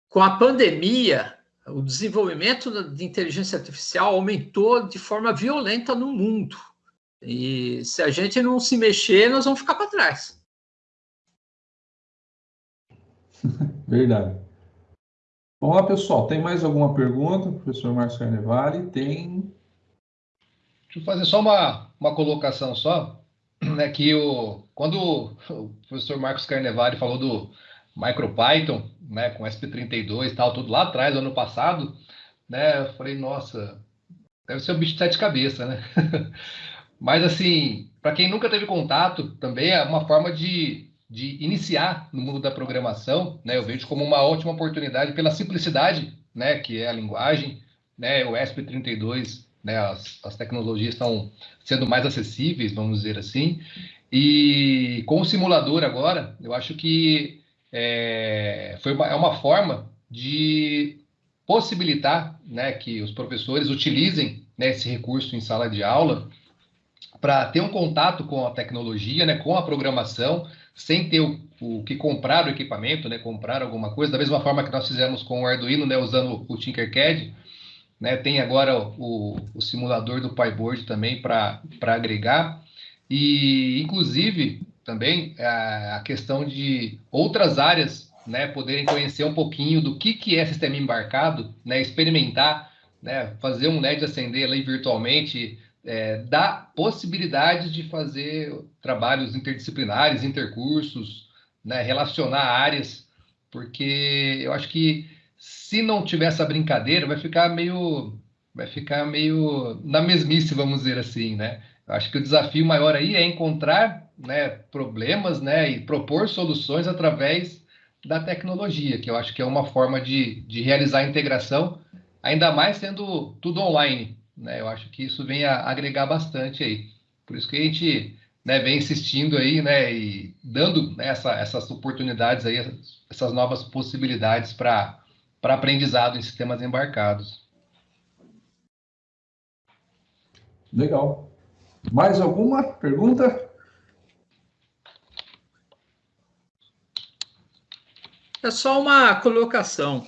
Com a pandemia, o desenvolvimento de inteligência artificial aumentou de forma violenta no mundo. E se a gente não se mexer, nós vamos ficar para trás. Verdade. Vamos lá, pessoal. Tem mais alguma pergunta? Professor Márcio Carnevale? Tem. Deixa eu fazer só uma, uma colocação só, né, que o, quando o professor Marcos Carnevale falou do MicroPython, né, com SP32 e tal, tudo lá atrás, ano passado, né, eu falei, nossa, deve ser um bicho de sete cabeças, né? Mas, assim, para quem nunca teve contato, também é uma forma de, de iniciar no mundo da programação, né? Eu vejo como uma ótima oportunidade pela simplicidade, né, que é a linguagem, né, o ESP32 né, as, as tecnologias estão sendo mais acessíveis, vamos dizer assim, E com o simulador agora, eu acho que é, foi uma, é uma forma de possibilitar né, que os professores utilizem né, esse recurso em sala de aula para ter um contato com a tecnologia, né, com a programação, sem ter o, o, que comprar o equipamento, né, comprar alguma coisa, da mesma forma que nós fizemos com o Arduino, né, usando o Tinkercad, né, tem agora o, o simulador do PyBoard também para agregar, e inclusive também a, a questão de outras áreas né, poderem conhecer um pouquinho do que, que é sistema embarcado, né, experimentar, né, fazer um LED acender ali virtualmente, é, dá possibilidade de fazer trabalhos interdisciplinares, intercursos, né, relacionar áreas, porque eu acho que se não tiver essa brincadeira, vai ficar meio, vai ficar meio na mesmice, vamos dizer assim, né? Eu acho que o desafio maior aí é encontrar né, problemas né, e propor soluções através da tecnologia, que eu acho que é uma forma de, de realizar a integração, ainda mais sendo tudo online. Né? Eu acho que isso vem a agregar bastante aí. Por isso que a gente né, vem insistindo aí, né, e dando né, essa, essas oportunidades aí, essas novas possibilidades para aprendizado em sistemas embarcados. Legal. Mais alguma pergunta? É só uma colocação.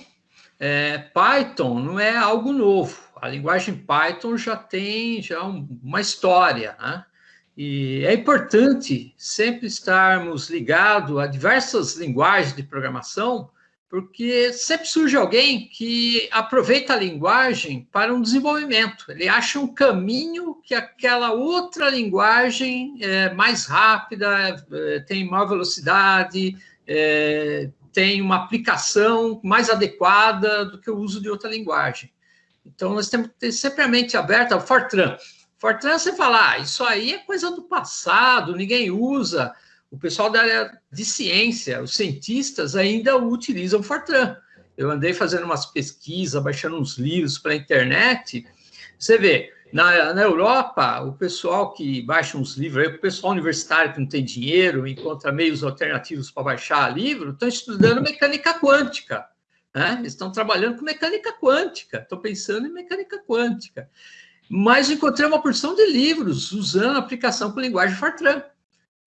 É, Python não é algo novo. A linguagem Python já tem já uma história, né? E é importante sempre estarmos ligados a diversas linguagens de programação, porque sempre surge alguém que aproveita a linguagem para um desenvolvimento. Ele acha um caminho que aquela outra linguagem é mais rápida, é, tem maior velocidade, é, tem uma aplicação mais adequada do que o uso de outra linguagem. Então, nós temos que ter sempre a mente aberta ao Fortran. Fortran, você fala, ah, isso aí é coisa do passado, ninguém usa. O pessoal da área de ciência, os cientistas ainda utilizam Fortran. Eu andei fazendo umas pesquisas, baixando uns livros para a internet. Você vê, na, na Europa, o pessoal que baixa uns livros, o pessoal universitário que não tem dinheiro, encontra meios alternativos para baixar livro, estão estudando mecânica quântica. Né? Eles estão trabalhando com mecânica quântica, estão pensando em mecânica quântica. Mas encontrei uma porção de livros usando a aplicação com linguagem Fortran.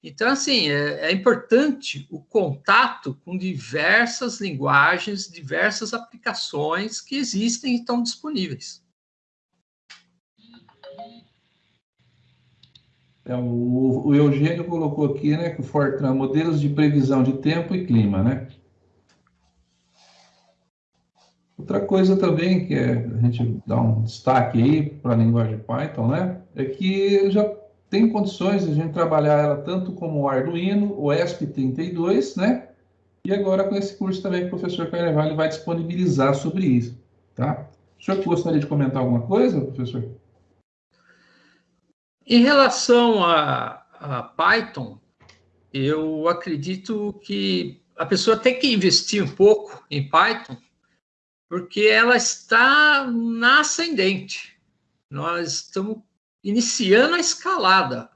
Então, assim, é, é, importante o contato com diversas linguagens, diversas aplicações que existem e estão disponíveis. É, o, o Eugênio colocou aqui, né, que o Fortran, modelos de previsão de tempo e clima, né? Outra coisa também que é, a gente dá um destaque aí para a linguagem Python, né, é que já tem condições de a gente trabalhar ela tanto como o Arduino, o ESP32, né, e agora com esse curso também que o professor Carvalho vai disponibilizar sobre isso, tá? O senhor gostaria de comentar alguma coisa, professor? Em relação a, a Python, eu acredito que a pessoa tem que investir um pouco em Python, porque ela está na ascendente. Nós estamos iniciando a escalada.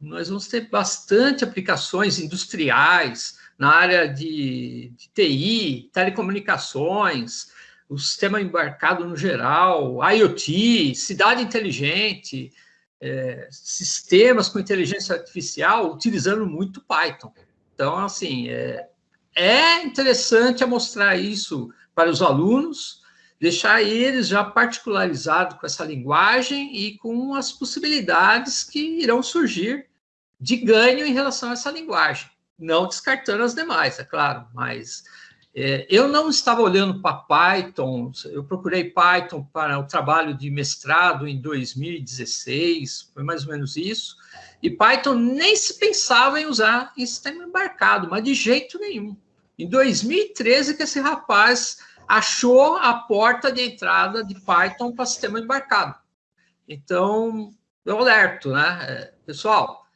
Nós vamos ter bastante aplicações industriais na área de, de TI, telecomunicações, o sistema embarcado no geral, IoT, cidade inteligente, é, sistemas com inteligência artificial utilizando muito Python. Então, assim, é, é interessante mostrar isso para os alunos, deixar eles já particularizados com essa linguagem e com as possibilidades que irão surgir de ganho em relação a essa linguagem. Não descartando as demais, é claro, mas é, eu não estava olhando para Python, eu procurei Python para o trabalho de mestrado em 2016, foi mais ou menos isso, e Python nem se pensava em usar em sistema embarcado, mas de jeito nenhum. Em 2013 que esse rapaz achou a porta de entrada de Python para sistema embarcado. Então, eu alerto, né? É, pessoal,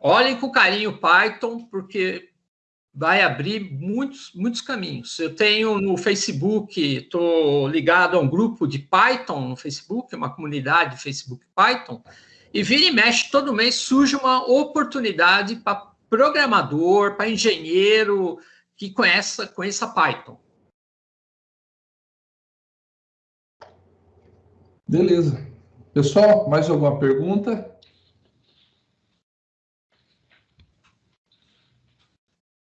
olhem com carinho Python, porque vai abrir muitos, muitos caminhos. Eu tenho no Facebook, estou ligado a um grupo de Python no Facebook, uma comunidade de Facebook Python, E vira e mexe, todo mês surge uma oportunidade para programador, para engenheiro que conheça, conheça Python. Beleza. Pessoal, mais alguma pergunta?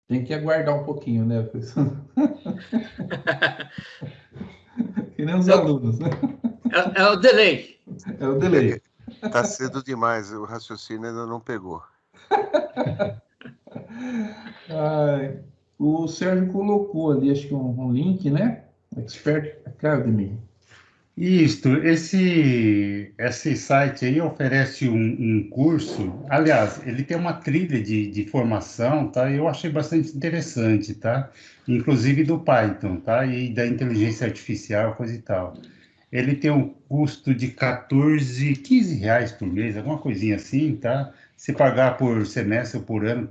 Tem que aguardar um pouquinho, né, pessoal? que nem os alunos, né? É, é, o delay. É o delay. Está cedo demais, o raciocínio ainda não pegou. Ai, o Sérgio colocou ali, acho que um, um link, né? Expert Academy. Isto, esse, esse site aí oferece um, um, curso, aliás, ele tem uma trilha de, de formação, tá? Eu achei bastante interessante, tá? Inclusive do Python, tá? E da inteligência artificial, coisa e tal. Ele tem um custo de 14, 15 reais por mês, alguma coisinha assim, tá? Se pagar por semestre ou por ano,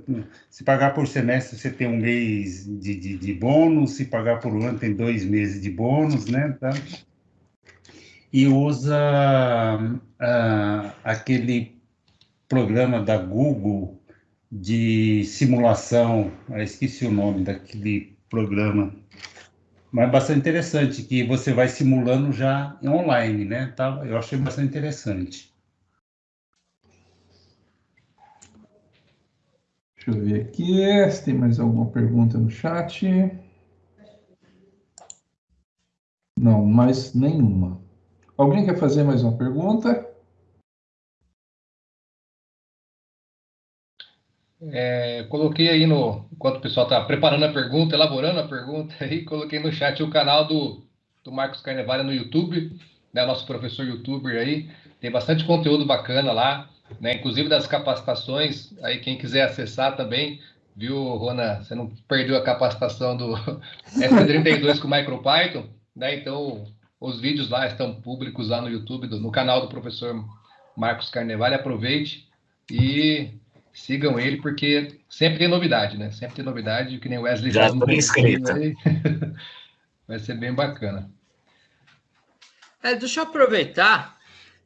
se pagar por semestre, você tem um mês de, de, de bônus, se pagar por ano, tem dois meses de bônus, né? Tá? E usa uh, aquele programa da Google de simulação, eu esqueci o nome daquele programa, mas bastante interessante, que você vai simulando já online, né? Tá, eu achei bastante interessante. Deixa eu ver aqui se tem mais alguma pergunta no chat. Não, mais nenhuma. Alguém quer fazer mais uma pergunta? É, coloquei aí no, enquanto o pessoal está preparando a pergunta, elaborando a pergunta, aí coloquei no chat o canal do, do Marcos Carnevale no YouTube, né, nosso professor youtuber aí, tem bastante conteúdo bacana lá, né, inclusive das capacitações, aí quem quiser acessar também, viu, Rona, você não perdeu a capacitação do F32 com MicroPython, né, então os vídeos lá estão públicos lá no YouTube, do, no canal do professor Marcos Carnevale. Aproveite e sigam ele, porque sempre tem novidade, né? Sempre tem novidade, que nem o Wesley Já estou inscrito. Vai ser bem bacana. É, deixa eu aproveitar.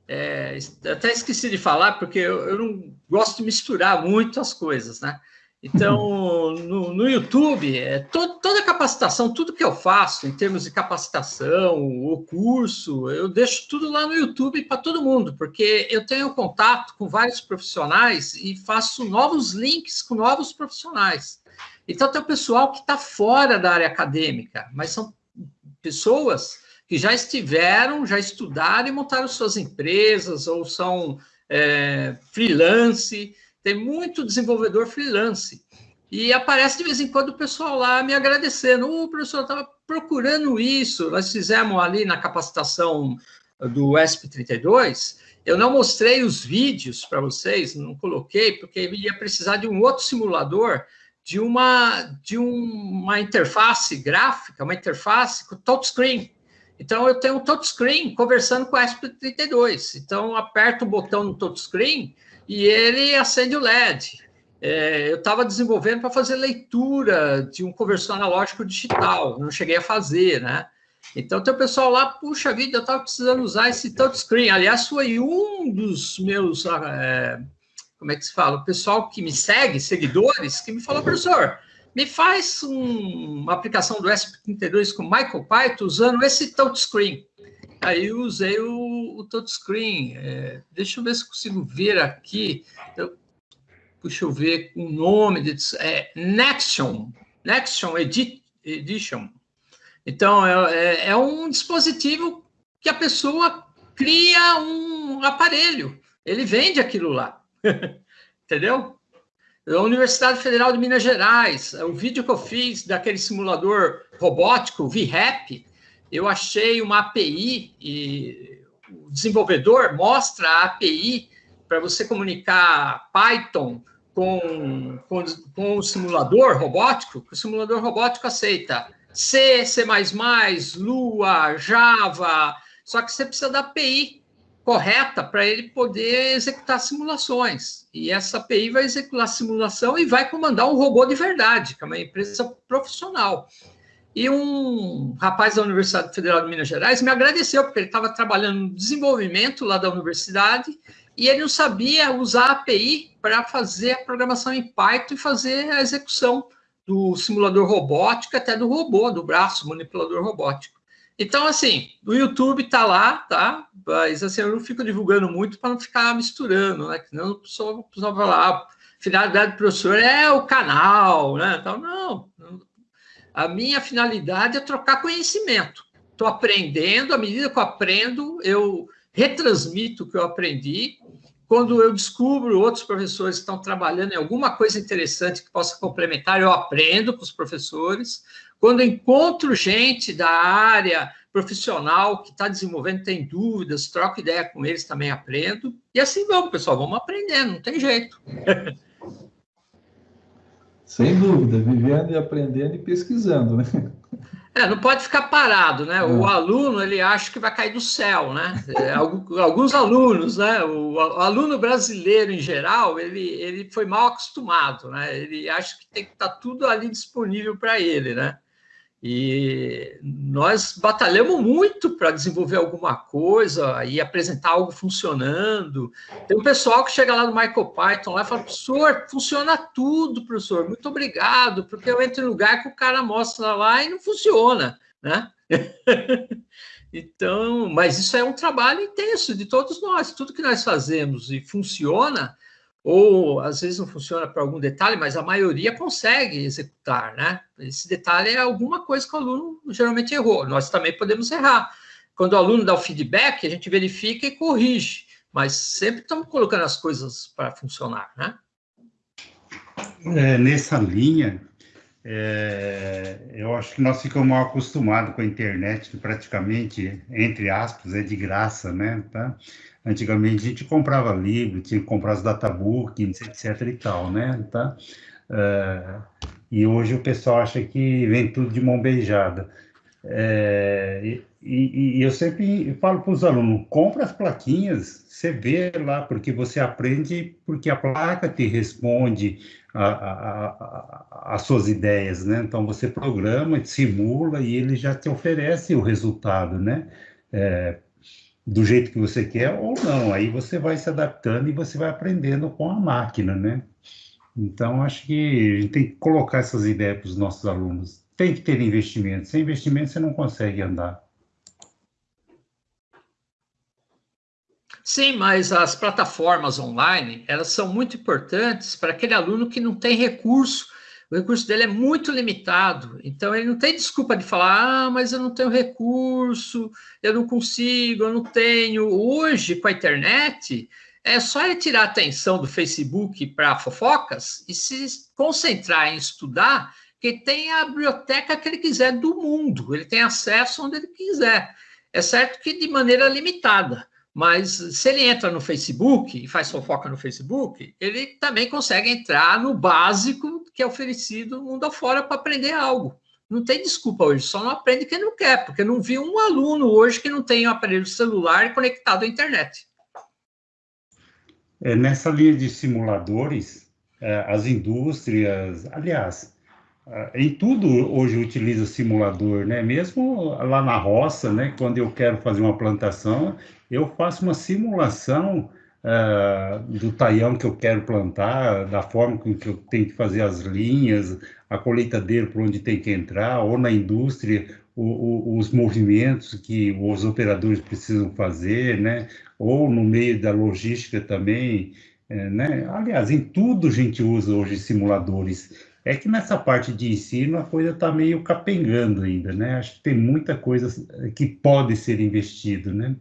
É, até esqueci de falar, porque eu, eu não gosto de misturar muito as coisas, né? Então, no, no YouTube, é, to, toda capacitação, tudo que eu faço em termos de capacitação, o curso, eu deixo tudo lá no YouTube para todo mundo, porque eu tenho contato com vários profissionais e faço novos links com novos profissionais. Então, tem o pessoal que está fora da área acadêmica, mas são pessoas que já estiveram, já estudaram e montaram suas empresas, ou são é, freelance, tem muito desenvolvedor freelance. E aparece de vez em quando o pessoal lá me agradecendo. O professor estava procurando isso. Nós fizemos ali na capacitação do ESP32. Eu não mostrei os vídeos para vocês, não coloquei, porque ia precisar de um outro simulador de uma, de uma interface gráfica, uma interface com touchscreen. Então, eu tenho um touchscreen conversando com o ESP32. Então, aperto o botão no touchscreen e ele acende o LED. É, eu estava desenvolvendo para fazer leitura de um conversor analógico digital, não cheguei a fazer, né? Então tem o pessoal lá, puxa vida, eu estava precisando usar esse touchscreen. Aliás, foi um dos meus, é, como é que se fala? O pessoal que me segue, seguidores, que me falou, professor, me faz um, uma aplicação do ESP32 com Michael Python usando esse touchscreen. Aí eu usei o, o touchscreen. É, deixa eu ver se consigo ver aqui. Eu, deixa eu ver o nome. De, é Nexion. Nexion Edit, Edition. Então, é, é, é um dispositivo que a pessoa cria um aparelho. Ele vende aquilo lá. Entendeu? A Universidade Federal de Minas Gerais, o vídeo que eu fiz daquele simulador robótico, VRAP, eu achei uma API e o desenvolvedor mostra a API para você comunicar Python com, com, com o simulador robótico, o simulador robótico aceita C, C++, Lua, Java, só que você precisa da API correta para ele poder executar simulações. E essa API vai executar a simulação e vai comandar um robô de verdade, que é uma empresa profissional. E um rapaz da Universidade Federal de Minas Gerais me agradeceu, porque ele estava trabalhando no desenvolvimento lá da universidade e ele não sabia usar a API para fazer a programação em Python e fazer a execução do simulador robótico até do robô, do braço manipulador robótico. Então, assim, o YouTube está lá, tá? Mas assim, eu não fico divulgando muito para não ficar misturando, né? Senão o pessoal, o pessoal vai lá, finalidade do professor é o canal, né? Então, não. A minha finalidade é trocar conhecimento. Estou aprendendo, à medida que eu aprendo, eu retransmito o que eu aprendi. Quando eu descubro outros professores que estão trabalhando em alguma coisa interessante que possa complementar, eu aprendo com os professores. Quando encontro gente da área profissional que está desenvolvendo, tem dúvidas, troco ideia com eles, também aprendo. E assim vamos, pessoal, vamos aprendendo, não tem jeito. Sem dúvida, vivendo e aprendendo e pesquisando, né? É, não pode ficar parado, né? O é. aluno, ele acha que vai cair do céu, né? É, alguns alunos, né? O aluno brasileiro, em geral, ele, ele foi mal acostumado, né? Ele acha que tem que estar tudo ali disponível para ele, né? E nós batalhamos muito para desenvolver alguma coisa e apresentar algo funcionando. Tem um pessoal que chega lá no MicroPython lá e fala, professor, funciona tudo, professor, muito obrigado, porque eu entro em lugar que o cara mostra lá e não funciona, né? então, mas isso é um trabalho intenso de todos nós, tudo que nós fazemos e funciona, ou às vezes não funciona para algum detalhe, mas a maioria consegue executar, né? Esse detalhe é alguma coisa que o aluno geralmente errou. Nós também podemos errar. Quando o aluno dá o feedback, a gente verifica e corrige, mas sempre estamos colocando as coisas para funcionar, né? É, nessa linha, é, eu acho que nós ficamos mal acostumados com a internet, que praticamente, entre aspas, é de graça, né? Tá? Antigamente a gente comprava livro, tinha que comprar os databooks, etc e tal, né? Tá? Uh, e hoje o pessoal acha que vem tudo de mão beijada. É, e, e, eu sempre falo para os alunos, compra as plaquinhas, você vê lá, porque você aprende, porque a placa te responde as suas ideias, né? Então você programa, simula e ele já te oferece o resultado, né? É, do jeito que você quer ou não. Aí você vai se adaptando e você vai aprendendo com a máquina, né? Então, acho que a gente tem que colocar essas ideias para os nossos alunos. Tem que ter investimento. Sem investimento, você não consegue andar. Sim, mas as plataformas online, elas são muito importantes para aquele aluno que não tem recurso o recurso dele é muito limitado, então ele não tem desculpa de falar, ah, mas eu não tenho recurso, eu não consigo, eu não tenho. Hoje, com a internet, é só ele tirar a atenção do Facebook para fofocas e se concentrar em estudar, que tem a biblioteca que ele quiser do mundo, ele tem acesso onde ele quiser. É certo que de maneira limitada, mas se ele entra no Facebook e faz fofoca no Facebook, ele também consegue entrar no básico que é oferecido mundo afora para aprender algo. Não tem desculpa hoje, só não aprende quem não quer, porque não vi um aluno hoje que não tem um aparelho celular conectado à internet. É, nessa linha de simuladores, é, as indústrias, aliás, em tudo hoje utiliza simulador, né? Mesmo lá na roça, né? Quando eu quero fazer uma plantação, eu faço uma simulação uh, do taião que eu quero plantar, da forma com que eu tenho que fazer as linhas, a colheitadeira por onde tem que entrar, ou na indústria, o, o, os movimentos que os operadores precisam fazer, né? Ou no meio da logística também, é, né? Aliás, em tudo a gente usa hoje simuladores. É que nessa parte de ensino a coisa está meio capengando ainda, né? Acho que tem muita coisa que pode ser investido, né?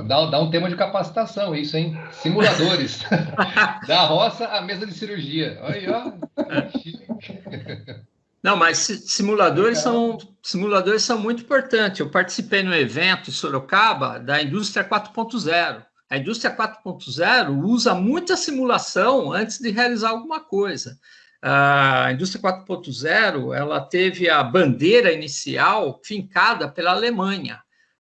dá, dá um tema de capacitação isso, hein? Simuladores. da roça à mesa de cirurgia. Olha aí, ó. Não, mas simuladores são, simuladores são muito importantes. Eu participei no evento em Sorocaba da indústria 4.0. A indústria 4.0 usa muita simulação antes de realizar alguma coisa. A indústria 4.0 ela teve a bandeira inicial fincada pela Alemanha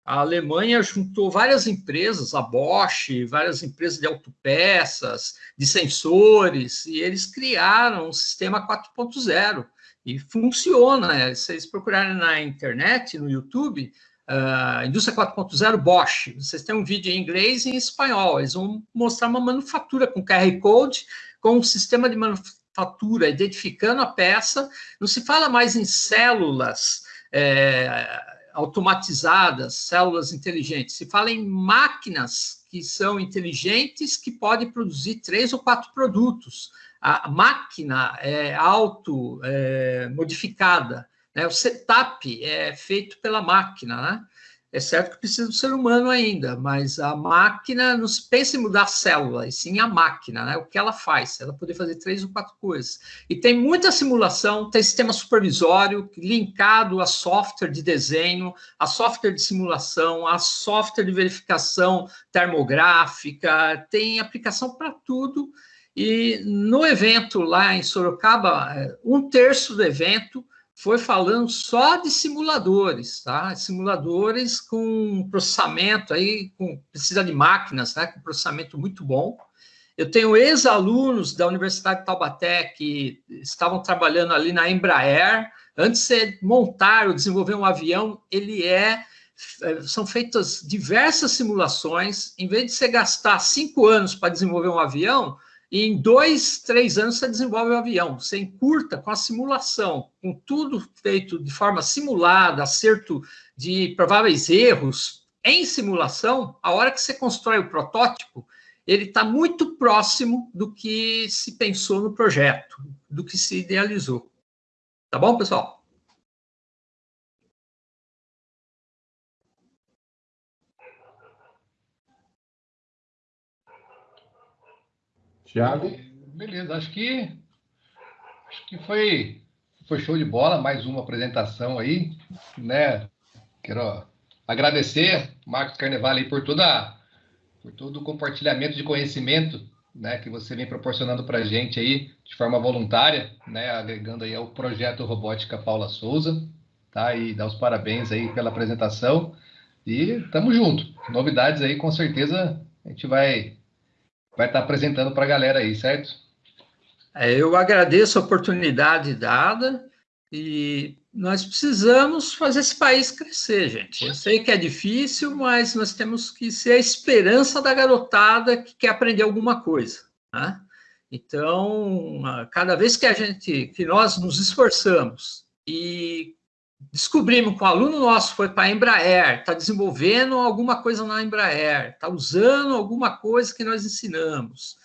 a Alemanha juntou várias empresas, a Bosch, várias empresas de autopeças, de sensores, e eles criaram um sistema 4.0 e funciona. Né? Se vocês procurarem na internet, no YouTube, Uh, indústria 4.0 Bosch. Vocês têm um vídeo em inglês e em espanhol. Eles vão mostrar uma manufatura com QR Code, com um sistema de manufatura identificando a peça. Não se fala mais em células é, automatizadas, células inteligentes. Se fala em máquinas que são inteligentes, que podem produzir três ou quatro produtos. A máquina é auto-modificada. É, né? O setup é feito pela máquina, né? É certo que precisa do ser humano ainda, mas a máquina não se pensa em mudar a célula, e sim a máquina, né? O que ela faz, ela poder fazer três ou quatro coisas. E tem muita simulação, tem sistema supervisório linkado a software de desenho, a software de simulação, a software de verificação termográfica, tem aplicação para tudo. E no evento lá em Sorocaba, é, um terço do evento foi falando só de simuladores, tá? Simuladores com processamento aí, com, precisa de máquinas, né? Com processamento muito bom. Eu tenho ex-alunos da Universidade de Taubaté que estavam trabalhando ali na Embraer. Antes de montar ou desenvolver um avião, ele é, é são feitas diversas simulações. Em vez de você gastar cinco anos para desenvolver um avião, em dois, três anos você desenvolve o avião. Você encurta com a simulação, com tudo feito de forma simulada, acerto de prováveis erros em simulação. A hora que você constrói o protótipo, ele está muito próximo do que se pensou no projeto, do que se idealizou. Tá bom, pessoal? Tiago? Beleza, acho que acho que foi foi show de bola, mais uma apresentação aí, né? Quero agradecer Marcos Carnevale por toda por todo o compartilhamento de conhecimento, né, que você vem proporcionando para a gente aí de forma voluntária, né, agregando aí ao projeto Robótica Paula Souza, tá? E dar os parabéns aí pela apresentação e tamo junto. Novidades aí, com certeza a gente vai vai estar apresentando para a galera aí, certo? É, eu agradeço a oportunidade dada e nós precisamos fazer esse país crescer, gente. Eu sei que é difícil, mas nós temos que ser a esperança da garotada que quer aprender alguma coisa. Né? Então, cada vez que a gente, que nós nos esforçamos e descobrimos que um aluno nosso foi para a Embraer, está desenvolvendo alguma coisa na Embraer, está usando alguma coisa que nós ensinamos,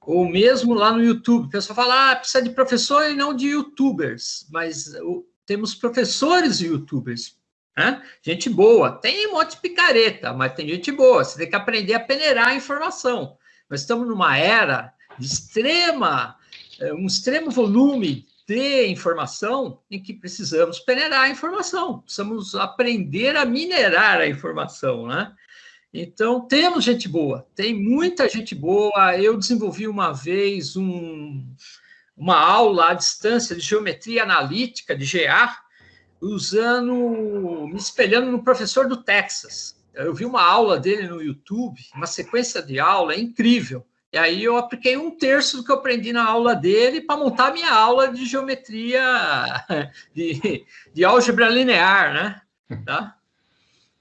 ou mesmo lá no YouTube, o pessoal fala, ah, precisa de professor e não de youtubers, mas temos professores e youtubers, né? gente boa, tem um monte de picareta, mas tem gente boa, você tem que aprender a peneirar a informação. Nós estamos numa era de extrema, eh, um extremo volume de informação em que precisamos peneirar a informação, precisamos aprender a minerar a informação, né? Então, temos gente boa, tem muita gente boa. Eu desenvolvi uma vez um, uma aula à distância de geometria analítica, de GA, usando, me espelhando no professor do Texas. Eu vi uma aula dele no YouTube, uma sequência de aula incrível. E aí eu apliquei um terço do que eu aprendi na aula dele para montar minha aula de geometria, de, de álgebra linear, né? Tá?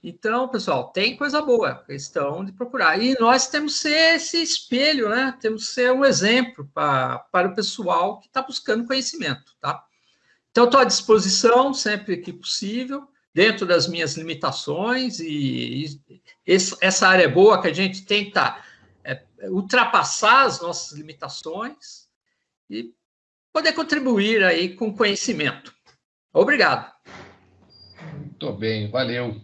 Então, pessoal, tem coisa boa, questão de procurar. E nós temos que ser esse espelho, né? Temos que ser um exemplo pra, para o pessoal que está buscando conhecimento, tá? Então, estou à disposição sempre que possível, dentro das minhas limitações, e, e essa área é boa que a gente tenta ultrapassar as nossas limitações e poder contribuir aí com conhecimento. Obrigado. Muito bem, valeu.